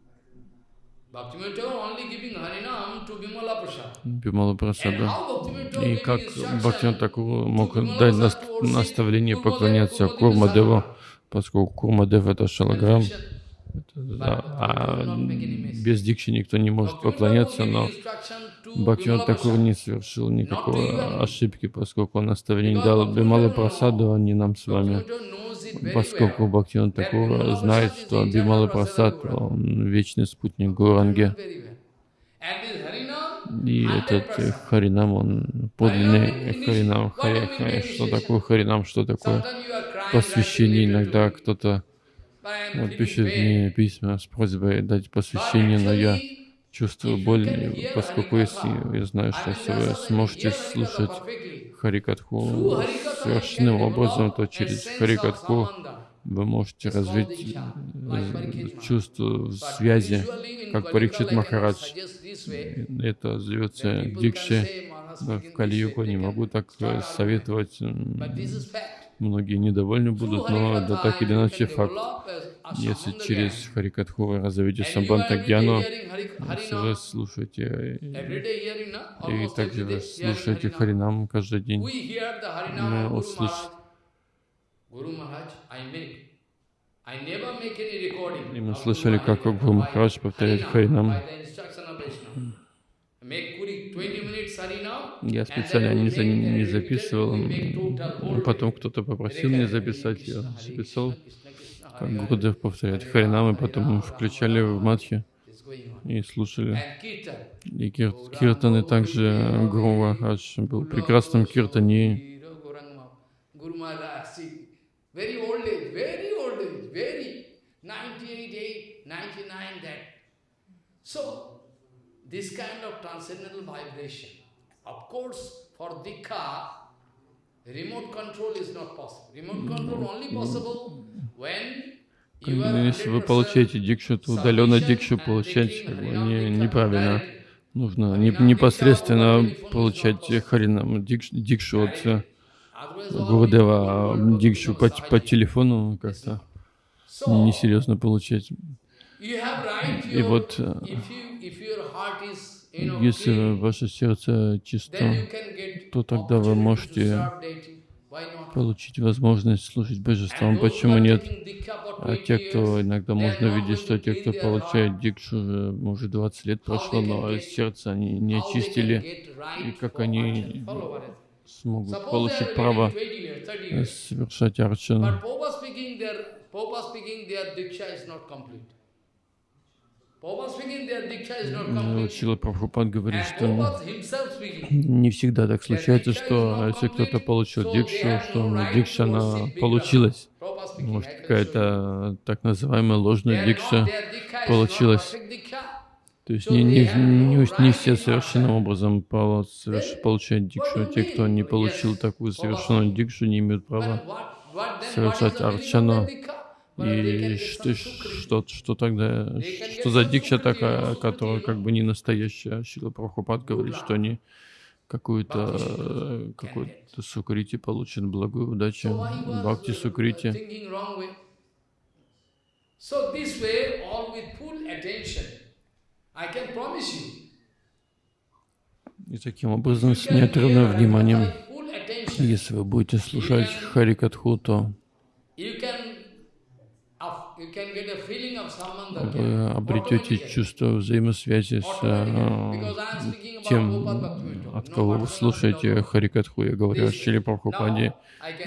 Бимала Прасада. И как Бхактивinoda Такур мог дать наставление поклоняться Курмадеву, поскольку Курмадев это Шалаграм, а без дикши никто не может поклоняться, но Бхактивinoda Такур не совершил никакой ошибки, поскольку он наставление дал Бимала Прасаду, а не нам с вами. Поскольку Бхактивinoda Такур знает, что Бимала Прасад, он вечный спутник Гуранги. И этот Харинам, он подлинный Харинам. Хари, хари. Что такое Харинам, что такое посвящение? Иногда кто-то вот, пишет мне письма с просьбой дать посвящение, но я чувствую боль, поскольку если я знаю, что если вы сможете слушать Харикатху совершенным образом, то через Харикатху вы можете развить э, чувство связи, как Парикшит Махарадж. Это зовется Дикши. В Кали-югу не могу так э, советовать. Многие недовольны будут, но да так или иначе факт. Если через Харикатху вы разовьете Самбанта Гьяну, если вы слушаете, и также вы слушаете Харинам каждый день, мы услышим и мы слышали, как Гуру Махарадж повторяет Харинам. Я специально не, за, не записывал, потом кто-то попросил меня записать, я записал, как Гурудев повторяет Харинам, и потом включали в матхи и слушали. И кир, киртаны также Гуру Махарадж был прекрасным киртани. Very old age, very old age, very 98, 99 that. So, this kind of transcendental vibration. Of course, for Dikha, remote control is not possible. Remote control only possible when если вы получаете дикшу, то удаленно дикшу получать как бы, не, неправильно. Нужно не, непосредственно получать харинам дикшу, дикшу от Гурудева Дикшу по, по телефону как-то несерьезно получать. И вот, э, если ваше сердце чисто, то тогда вы можете получить возможность слушать Божество. Почему нет? А те, кто иногда можно видеть, что те, кто получает дикшу, уже, может, 20 лет прошло, но сердце они не очистили, и как они смогут получить право совершать арчану. Чила Прабхупад говорит, что не всегда так случается, что если кто-то получил дикшу, что дикша она получилась. Может, какая-то так называемая ложная дикша получилась. То есть не, не, не, не все совершенным образом получают дикшу. Те, кто не получил такую совершенную дикшу, не имеют права совершать арчану. И что, что, что тогда, что за дикша такая, которая как бы не настоящая? Шила Прабхупад говорит, что они какую-то какую-то сукрити получат, благую удачу, бхакти сукрити. So this way, all with full attention, и таким образом, с неотрывным вниманием, если вы будете слушать Харикатху, то вы обретете чувство взаимосвязи с э, тем, от кого вы слушаете Харикатху. Я говорю о Шили Прабхупаде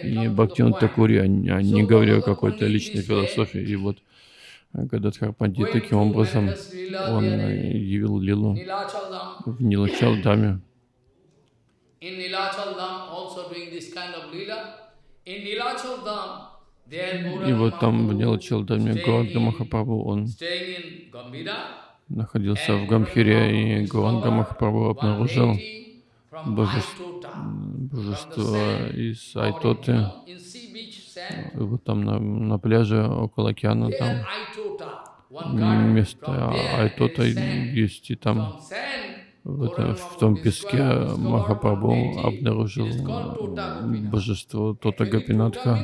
и Бхактиван Такури, а не говорю о какой-то личной философии. И вот Гададхар Пандит таким образом он явил лилу в Нилачалдаме. И вот там в Нилачалдаме Гуанга Махапрабху он находился в Гамхире, и Гуанга Махапрабху обнаружил божество, божество из Айтоты, вот там на, на пляже около океана, там место Айтота есть, и там в, этом, в том песке Махапрабху обнаружил божество Тота Гапинатха.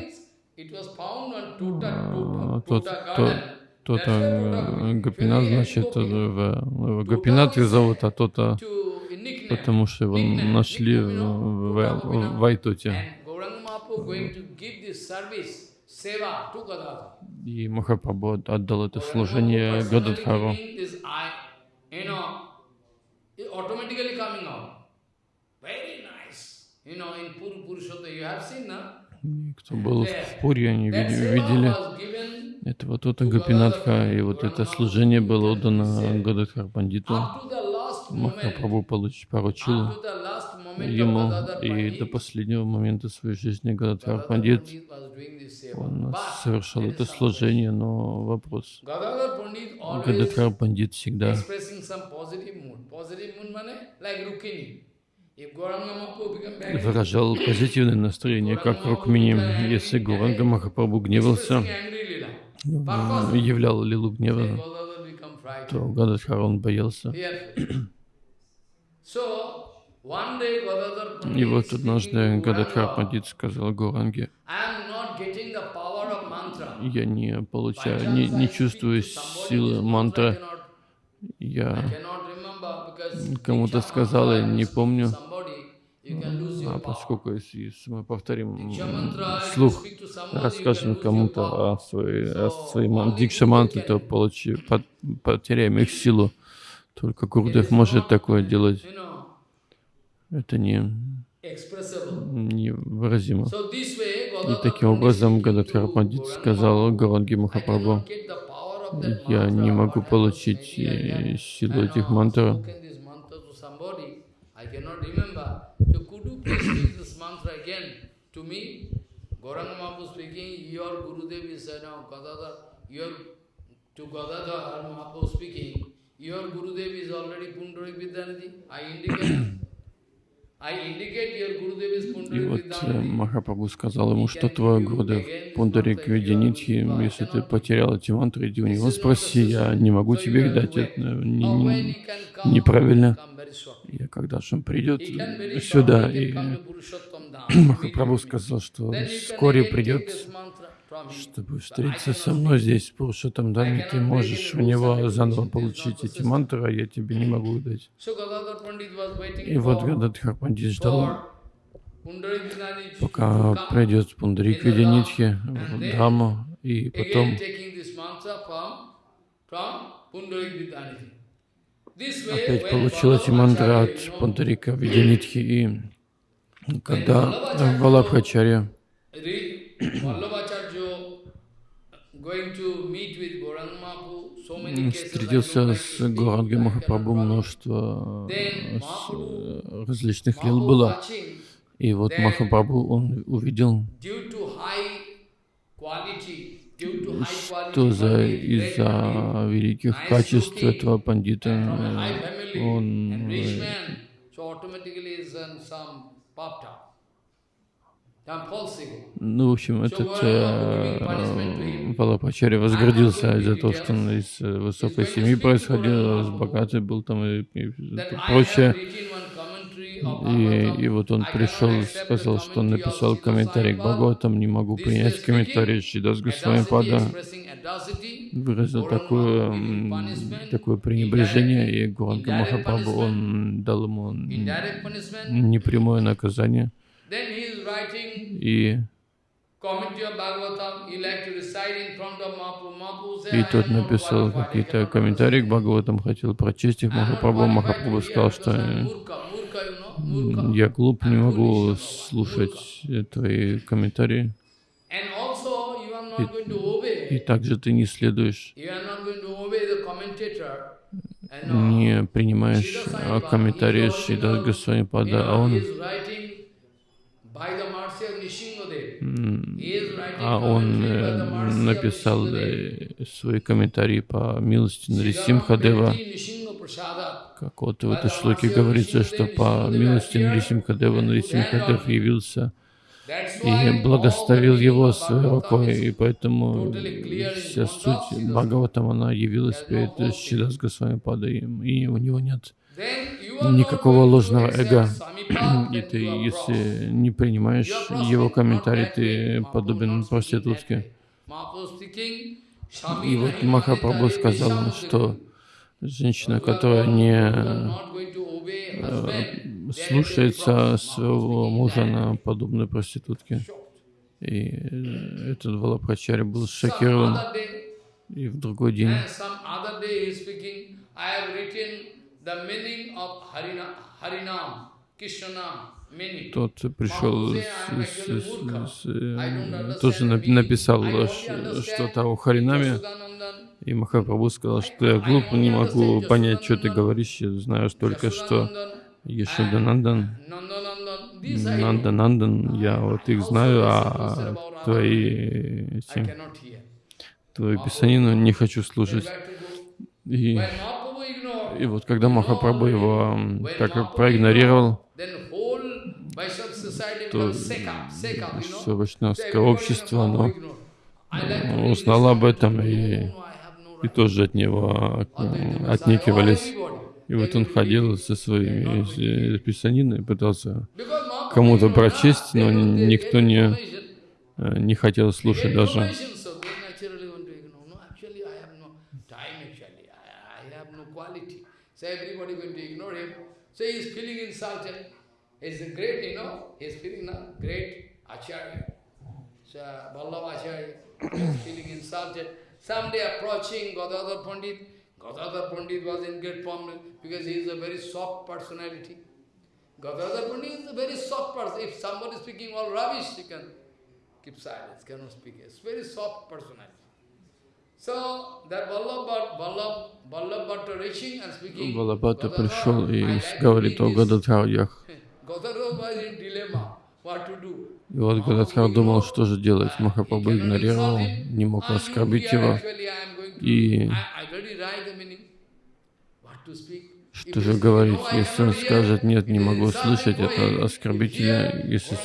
А, тот, тот, Тота Гапинат, значит, в, в Гапинатхе зовут, а Тота потому что его нашли в, в, в Айтоте. И Махапрабху отдал это служение Гададхару. Кто был в Пуре, они видели. это вот это Гапинатха, и вот это служение было отдано Гададхар Пандиту. Махапрабху поручил ему, и до последнего момента своей жизни Гададхар Пандит, он совершал это служение, но вопрос. Гададхар Пандит всегда выражал позитивное настроение, как Рукмини. Если Гуранга Махапрабху гневался, являл лилу гнева, то Гададхар он боялся. И вот однажды Гададхар Пандит сказал Гуранге, я не получаю, не, не чувствую силы мантры. Я кому-то сказал, я не помню, а поскольку если мы повторим слух, расскажем кому-то о своей, о своей дикша мантре, то получи, потеряем их силу. Только Гурдев может такое делать. Это не невыразимо. И таким образом Гададхар Пандит сказал Гаранги Махапрабху, я не могу получить силу этих мантр. Uh, И вот э, Махапрабху сказал ему, что твой Гурдев Пундарик Видянитхи, если ты потерял эти мантры, иди у него спроси, я не могу тебе их дать, это не, не, неправильно. И когда же он придет сюда, и Махапрабху сказал, что вскоре придет чтобы встретиться со мной здесь, Пурушатам Даме, ты можешь у него заново получить эти мантры, а я тебе не могу дать. И вот Гададхар Пандит ждал, пока придет Пундарик Видянитхи в Драму, и потом опять получил эти мантры от Пундарика Видянитхи, и когда Валабхачарья встретился с Гуранги Махапрабху, множество различных лил было. И вот Махапрабху, он увидел, что за, из-за великих качеств этого пандита он ну, в общем, этот э, Палапачари возгордился из-за того, что он из э, высокой семьи происходил, с богатой был там и, и прочее. И, и вот он пришел и сказал, что он написал комментарий к Бхагаватам, не могу принять комментарий Шидас Госвами Пада. Выразил такое, такое пренебрежение, и Гуранга Махапрабху, он дал ему непрямое наказание. И и тот написал какие-то комментарии к Бхагаватам, хотел прочесть их Махапрабху. Махапрабху сказал, что я глуп, не могу слушать твои комментарии. И, и также ты не следуешь, не принимаешь комментарии Шридас Госвами Пада, а он а он э, написал э, свои комментарии по милости Нарисимхадева. Как вот в этой шлоке говорится, что по милости Нарисимхадева Нарисимхадев явился и благословил его своей рукой, и поэтому вся суть Бхагаватам, она явилась перед Шилас Госвами Падаем, и у него нет никакого ложного эго. И ты, если не принимаешь его комментарий, ты подобен проститутке. И вот Махапрабху сказал, что женщина, которая не э, слушается своего мужа на подобной проститутке. И э, этот Валабхачари был шокирован. И в другой день. Тот пришел, с, с, с, э, тоже написал что-то о Харинаме, и Махапрабху сказал, что я глуп, не могу понять, что ты говоришь, я знаю только, что Ешоданандан, Нанданандан, я вот их знаю, а твои, эти, твою писанину не хочу слушать. И, и вот когда Махапрабху его так проигнорировал, то все вайшнавское общество, оно узнало об этом и, и тоже от него отнекивались. И вот он ходил со своими писаниной, пытался кому-то прочесть, но никто не, не хотел слушать даже. So he is feeling insulted. He's a great, you know, he's feeling a great acharya. So Vallabh Acharya is feeling insulted. Someday approaching Gadadhar Pandit, Gadadhar Pandit was in great problem because he is a very soft personality. Gadadhar Pandit is a very soft person. If somebody is speaking all rubbish, he can keep silence, cannot speak. It's very soft personality. Валабхата пришел и говорит о Гададхарьях. И вот Гададхар думал, что же делать. Махапрабху игнорировал, не мог оскорбить его. И что же говорить, если он скажет, нет, не могу слышать, это оскорбительно. Если,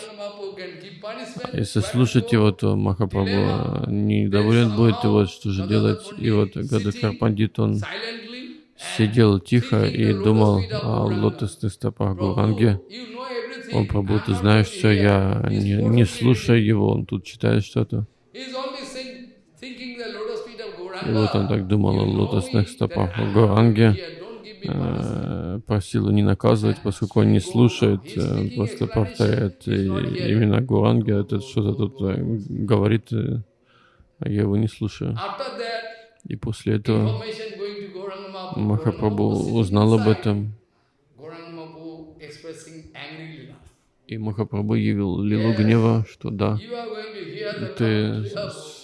если слушать его, то Махапрабху недоволен будет, и вот что же делать. И вот Гададхар Пандит, он сидел тихо и думал о лотосных стопах Гуранги. Он Прабху, ты знаешь все, я не, не слушаю его, он тут читает что-то. И вот он так думал о лотосных стопах Гуранги, э, просил не наказывать, поскольку он не слушает, э, просто повторяет именно Гуранги, этот что-то тут э, говорит, а я его не слушаю. И после этого Махапрабху узнал об этом. И Махапрабху явил лилу гнева, что да, ты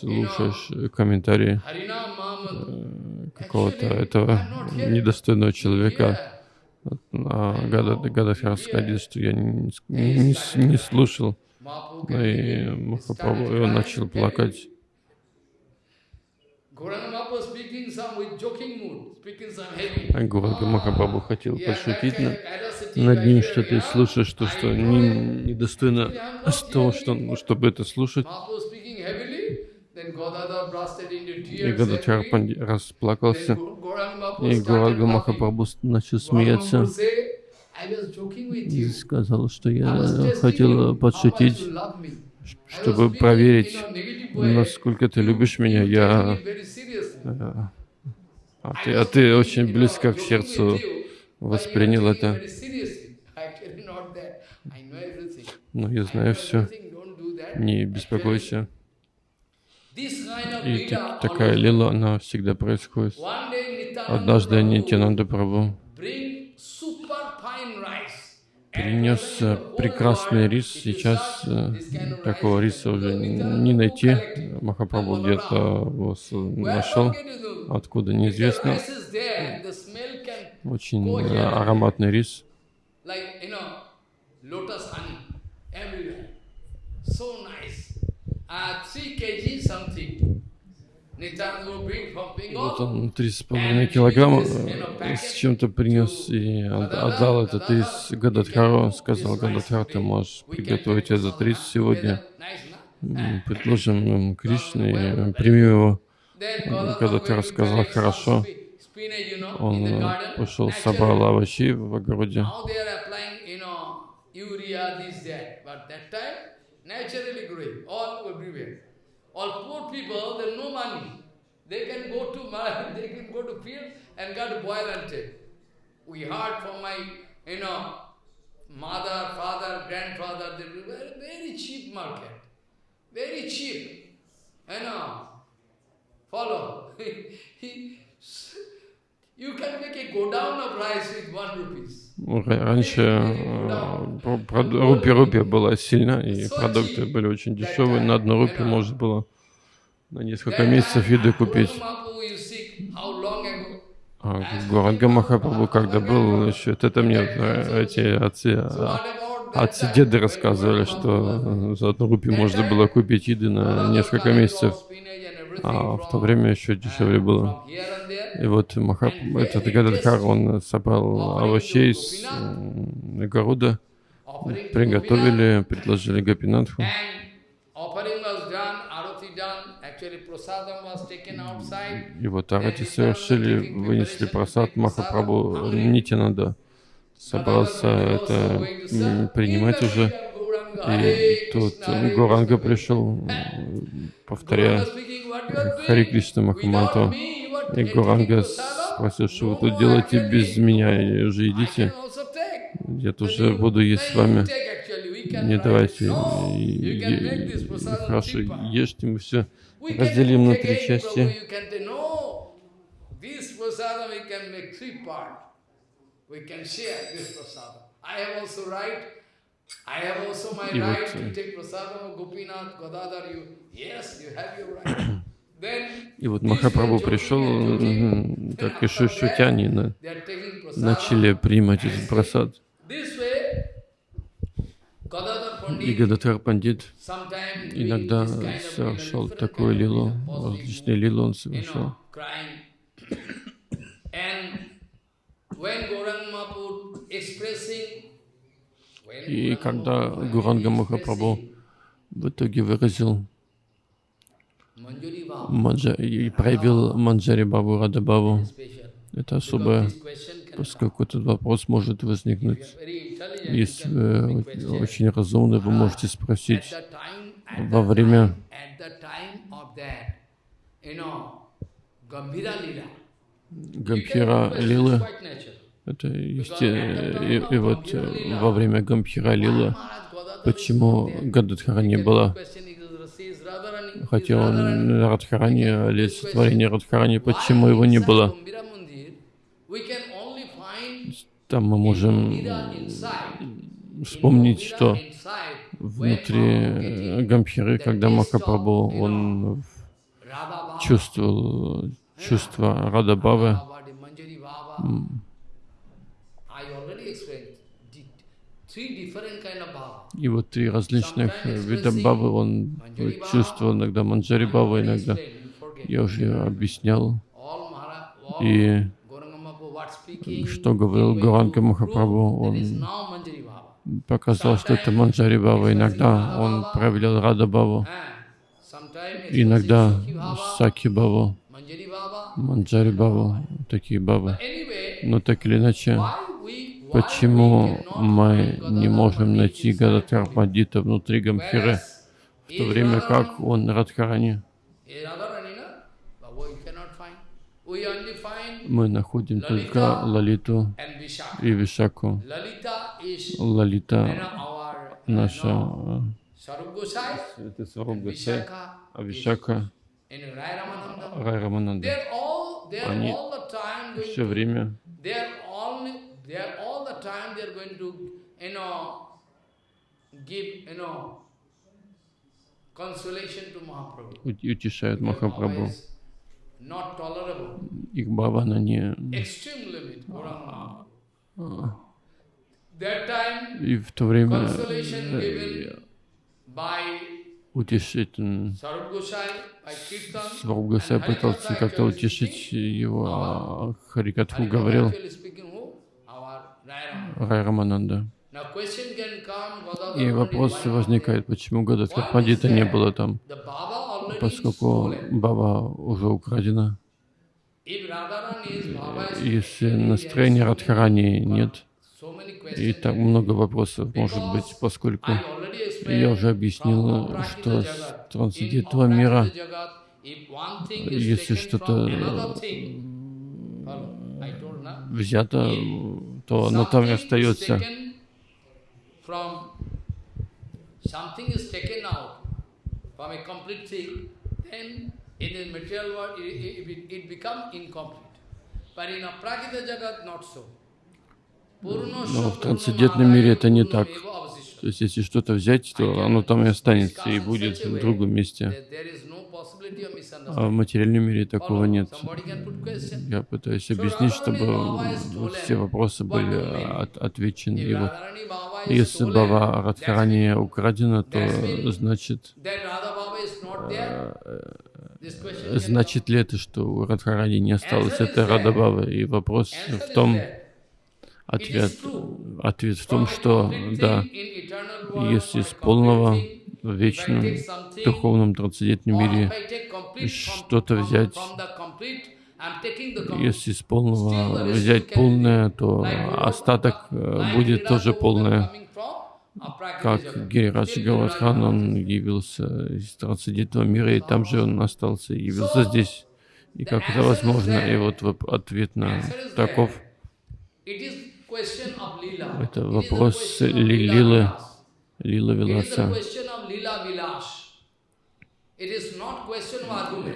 слушаешь комментарии э, какого-то этого недостойного человека. А Гададхар сказал, что я не, не, не слушал. И Махапрабху, и он начал плакать. Гурага Махапрабху хотел пошутить над, ним, что ты слушаешь то, что не, недостойно того, что, чтобы это слушать. И Гададхар расплакался, и Гурага Махапрабху начал смеяться. и сказал, что я хотел подшутить, чтобы проверить, насколько ты любишь меня. Я э, а ты, а ты очень близко к сердцу воспринял это. Но я знаю все. Не беспокойся. И так, такая лила, она всегда происходит. Однажды Нитянанда Прабhu принес э, прекрасный рис. Сейчас э, такого риса уже не найти. Махапрабху где-то нашел, откуда неизвестно. Очень э, ароматный рис. Вот он три с половиной килограмма э, с чем-то принес и отдал этот рис Гададхару. Сказал, Гададхар, ты можешь приготовить этот рис сегодня. Предложим Кришне, примем его. Гададхар сказал, хорошо. Он э, пошел, собрал овощи в огороде. Naturally growing, all everywhere. All poor people, they have no money. They can go to they can go to field and get boil and take. We heard from my you know, mother, father, grandfather, they were very, very cheap market. Very cheap. You know, follow. you can make a go down of rice with one rupees. Раньше рупия рупия была сильна, и продукты были очень дешевые. На одну рупию можно было на несколько месяцев еды купить. А Гуранга Махапрабху, когда был, значит, это мне эти отцы, отцы деды рассказывали, что за одну рупию можно было купить еды на несколько месяцев, а в то время еще дешевле было. И вот Махап, этот Гададхар, он собрал овощей с огорода, приготовили, предложили Гапинатху. И вот Арати совершили, вынесли просад Махапрабху Нитянада. Собрался это принимать уже. И тут Горанга пришел, повторяя Хари Кришна Махаманту. И Горанга спросил, что вы тут делаете без меня, и уже идите. Я тоже буду есть с вами. Не давайте. Хорошо, ешьте, мы все разделим на три части. И вот, и вот Махапрабху пришел, так и шушутяне на, начали принимать этот просад. И Гададхар Пандит иногда совершал такую лилу, различные лилы он совершал. И когда Гуранга Махапрабху в итоге выразил и проявил Манджари Бабу Радабабу, это особое, поскольку этот вопрос может возникнуть. Если вы очень разумны, вы можете спросить во время Гамбхира Лилы, это есть, и, и вот во время Гамбхира Лилы, почему Гададхара не было? Хотя он Радхарани, олицетворение Радхарани, почему его не было? Там мы можем вспомнить, что внутри Гамбхиры, когда Махапрабху, он чувствовал чувство Радабавы, и вот три различных вида бабы он чувствовал, иногда Манджари Баба, иногда. я уже объяснял. И что говорил Гуранга Махапрабху, он показал, что это Манджари Баба. Иногда. Он проявлял Рада Бабу, иногда Саки Бабу, Манджари Бабу, такие бабы. Но так или иначе, почему мы не можем найти Гададхар Пандита внутри Гамхиры, в то время как он Радхарани? мы находим только Лалиту и Вишаку. Лалита наша это Сваруб Гасай, а Вишака Рай Рамананда. Они все время утешают Махапрабху. Их бхавана не... И в то время утешитель Сваргасай пытался как-то утешить его, а Харикатху говорил Райрамананда. И вопрос возникает, почему Гададхар Пандита не было там, поскольку Баба уже украдена. Если настроения Радхарани нет, и так много вопросов может быть, поскольку я уже объяснил, что трансцендентного мира, если что-то взято, то оно там и остается. Но в трансцендентном мире это не так. То есть, если что-то взять, то оно там и останется, и будет в другом месте. А в материальном мире такого нет. Я пытаюсь объяснить, чтобы все вопросы были от, отвечены. И вот, если Бава Радхарани украдена, то значит, э, значит ли это, что у Радхарани не осталось? этой Радабавы? И вопрос в том, Ответ, ответ в том, что да, если из полного в вечном духовном трансцендентном мире что-то взять, если из полного взять полное, то остаток э, будет тоже полное. Как Гирирадж Гавардхан, он явился из трансцендентного мира, и там же он остался, явился здесь. И как это возможно? И вот ответ на таков. Это вопрос ли, лилы, лила Виласа.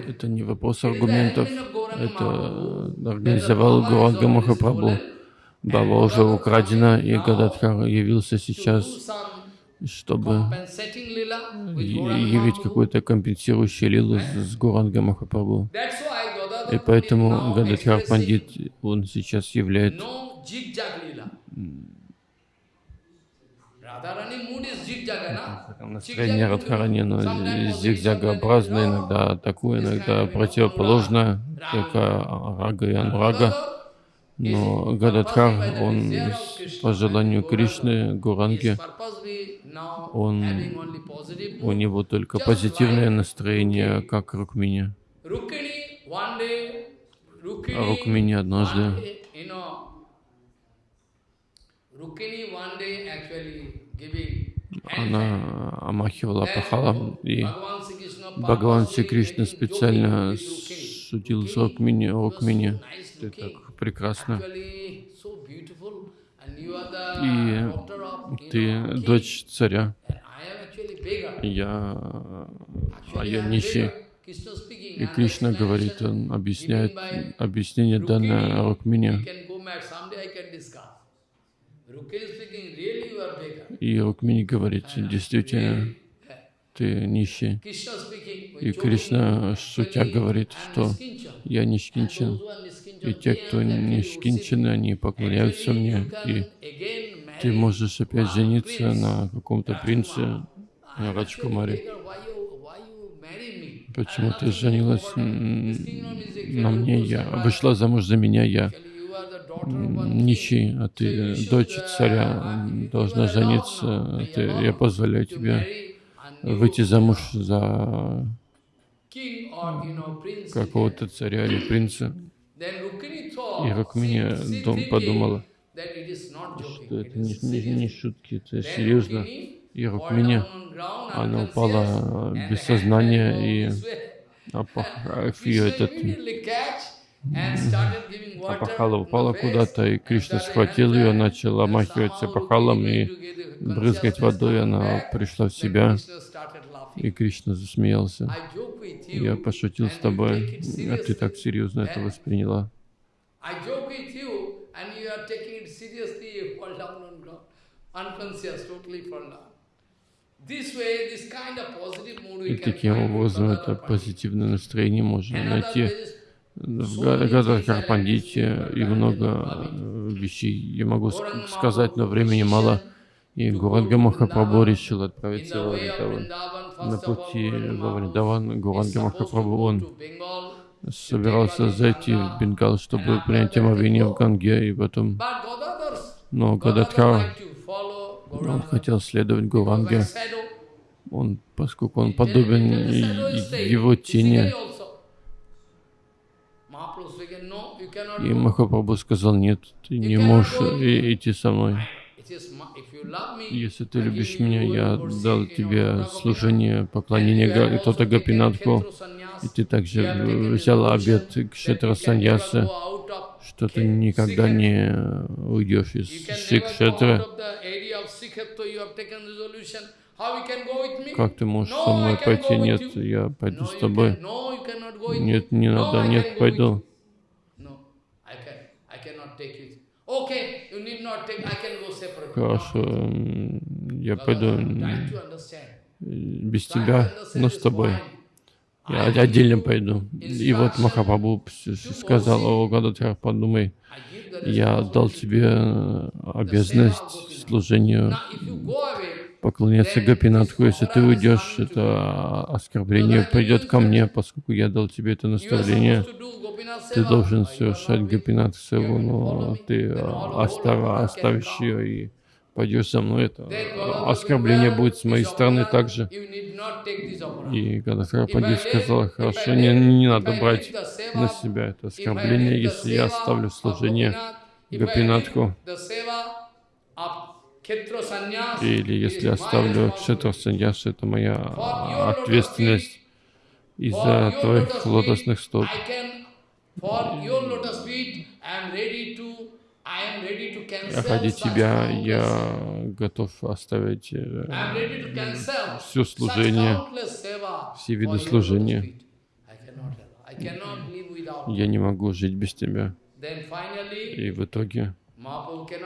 Это не вопрос аргументов, это организовал Гуранга Махапрабху. Баба уже украдена, и Гададхар явился сейчас, чтобы явить какую-то компенсирующую лилу с Гуранга Махапрабху. И поэтому Гададхар Пандит, он сейчас являет Настроение Радхарани, но зигзагообразное, иногда такое, иногда противоположное, как рага и анурага. Но Гададхар, он по желанию Кришны, Гуранги, он, у него только позитивное настроение, как Рукмини. Рукмини однажды она омахивала пахалом, и Бхагаван Кришна специально шутил с Рукмини, Рукмини, ты так прекрасно. И ты дочь царя. Я, а я нищий. И Кришна говорит, он объясняет объяснение данное Рукмине. И Рукмини говорит, действительно, ты нищий. И Кришна, шутя, говорит, что я нишкинчен. И те, кто нишкинчены, они поклоняются мне. И ты можешь опять жениться на каком-то принце, на Раджкумаре. Почему ты женилась на мне? Я вышла замуж за меня, я нищий, а ты дочь царя, должна жениться, ты, я позволяю тебе выйти замуж за какого-то царя или принца. И Рукмини дом подумала, что это не, не, не шутки, это серьезно. И Рукмини, она упала без сознания, и ее этот Апахала упала куда-то, и Кришна схватил ее, начал омахиваться апахалом и брызгать водой. Она пришла в себя, и Кришна засмеялся. Я пошутил с тобой, а ты так серьезно это восприняла. И таким образом это позитивное настроение можно найти в Гададхар Пандите и много э, вещей. Я могу сказать, но времени мало. И Гуранга Махапрабху решил отправиться во Вриндаван. На пути во Вриндаван Гуранга Махапрабху он собирался зайти в Бенгал, чтобы принять омовение в Ганге, и потом... Но Гададхар, он хотел следовать Гуранге, он, поскольку он подобен его тени, И Махапрабху сказал, нет, ты не можешь идти со мной. Если ты любишь меня, я дал тебе служение, поклонение Тота Гапинатху, и ты также взял обет Кшетра Саньяса, что ты никогда не уйдешь из me? Как ты можешь со мной пойти? Нет, я пойду с тобой. Нет, не надо, нет, пойду. you. No, I can, I cannot take it. Okay, you need not take, I can go separately. Хорошо, я пойду без тебя, но с тобой. Я отдельно пойду. И вот Махапрабху сказал, о, Гададхар, подумай, я дал тебе э, обязанность служению Поклоняться Гопинатху. Если ты уйдешь, это оскорбление придет ко мне, поскольку я дал тебе это наставление. Ты должен совершать? Гопинат Севу, но ты whole остав- оставишь ее и пойдешь со мной. Это оскорбление будет с моей стороны также. И leave- сказал, хорошо, не, не надо брать на себя это оскорбление, если я оставлю служение Гопинатху. Или если оставлю Кшетра. Саньяс, это моя ответственность из-за твоих лотосных стоп. Cancel Ради тебя я готов оставить э, все служение, все виды служения. Я не могу жить без тебя. И в итоге.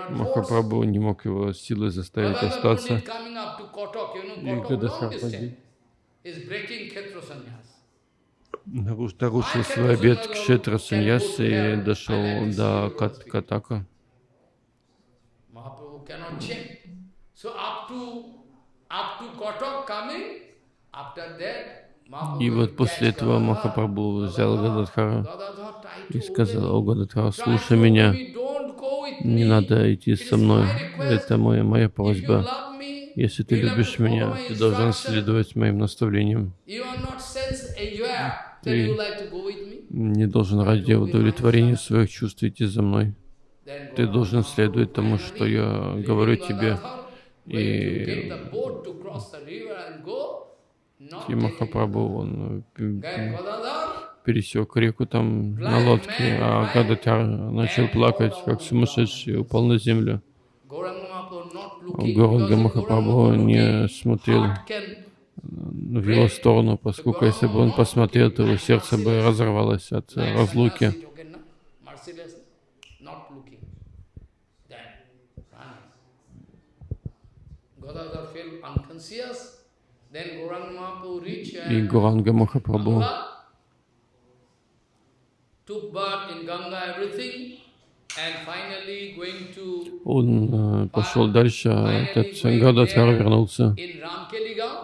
Махапрабху не мог его силой заставить остаться. И sannyas. наруш- нарушил свой обет Кшетра Саньяс и дошел до Кат- Катака. И вот после этого. Махапрабху взял Гададхара и сказал, о me. Гададхар, Tried слушай меня, не надо идти со мной. Это моя, моя просьба. Если ты любишь меня, ты должен следовать моим наставлениям. Ты-. Не должен ради удовлетворения своих чувств идти за мной. Ты должен следовать тому, что я говорю тебе. И- waiting to get the boat to cross the river and go, not И taking Махапрабху, он э, пересек реку там на лодке, а Гадатяр начал плакать, как сумасшедший, и упал на землю. Горанга Махапрабху не смотрел в его сторону, поскольку если бы он посмотрел, то его сердце бы разорвалось от э, разлуки. sannyasi token, no? Он э, пошел дальше, а этот Гададхар вернулся.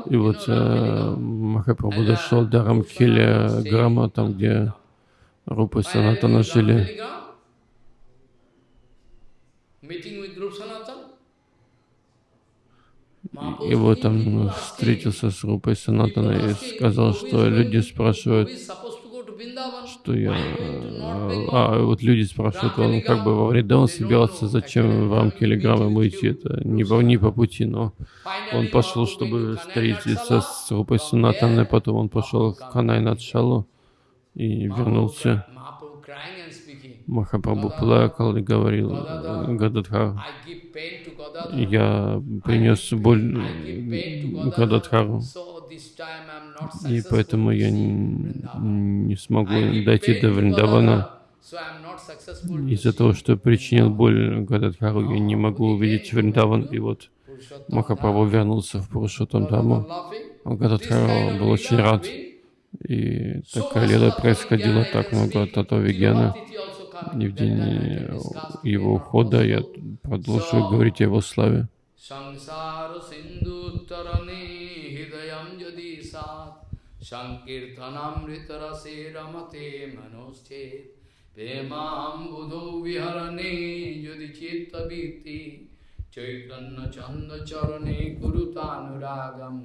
И вот э? Махапрабху дошел до Рамкеля Грама, там, где Рупа и Санатана жили. И вот он встретился с Рупой Санатаной и сказал, что люди спрашивают, что я... А, вот люди спрашивают, он как бы во Вриндаван собирался, зачем в рамки Телеграма ему идти, это не по, не по пути, но он пошел, чтобы встретиться с Рупой Санатаной, потом он пошел в Канай Надшалу и вернулся. Махапрабху плакал и говорил, Гададхар, я принес боль Гададхару, и поэтому я не смогу дойти до Вриндавана. Из-за того, что причинил боль Гададхару, я не могу увидеть Вриндаван. И вот Махапрабху вернулся в Пурушотам Даму. А Гададхару был очень рад. И такая леда происходила, так много татови Гена. И в день его ухода я продолжу говорить о его славе. Samsara Sindhu সংকীর্তনামৃতরসে রমতে মনোস্থে প্রেমাম বুধো বিহরণে যদি চিত্তবৃত্তি চৈতন্য চন্দ চরণে কুরুতানুরাগম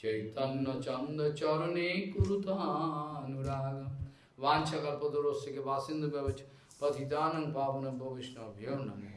চৈতন্য চন্দ চরণে কুরুতানুরাগম। বাঞ্ছকল্পদোরস্যকে বাসিন্দু ব্যবচ পথিতানং পাবন ভবিষ্ণভ্যো নমঃ।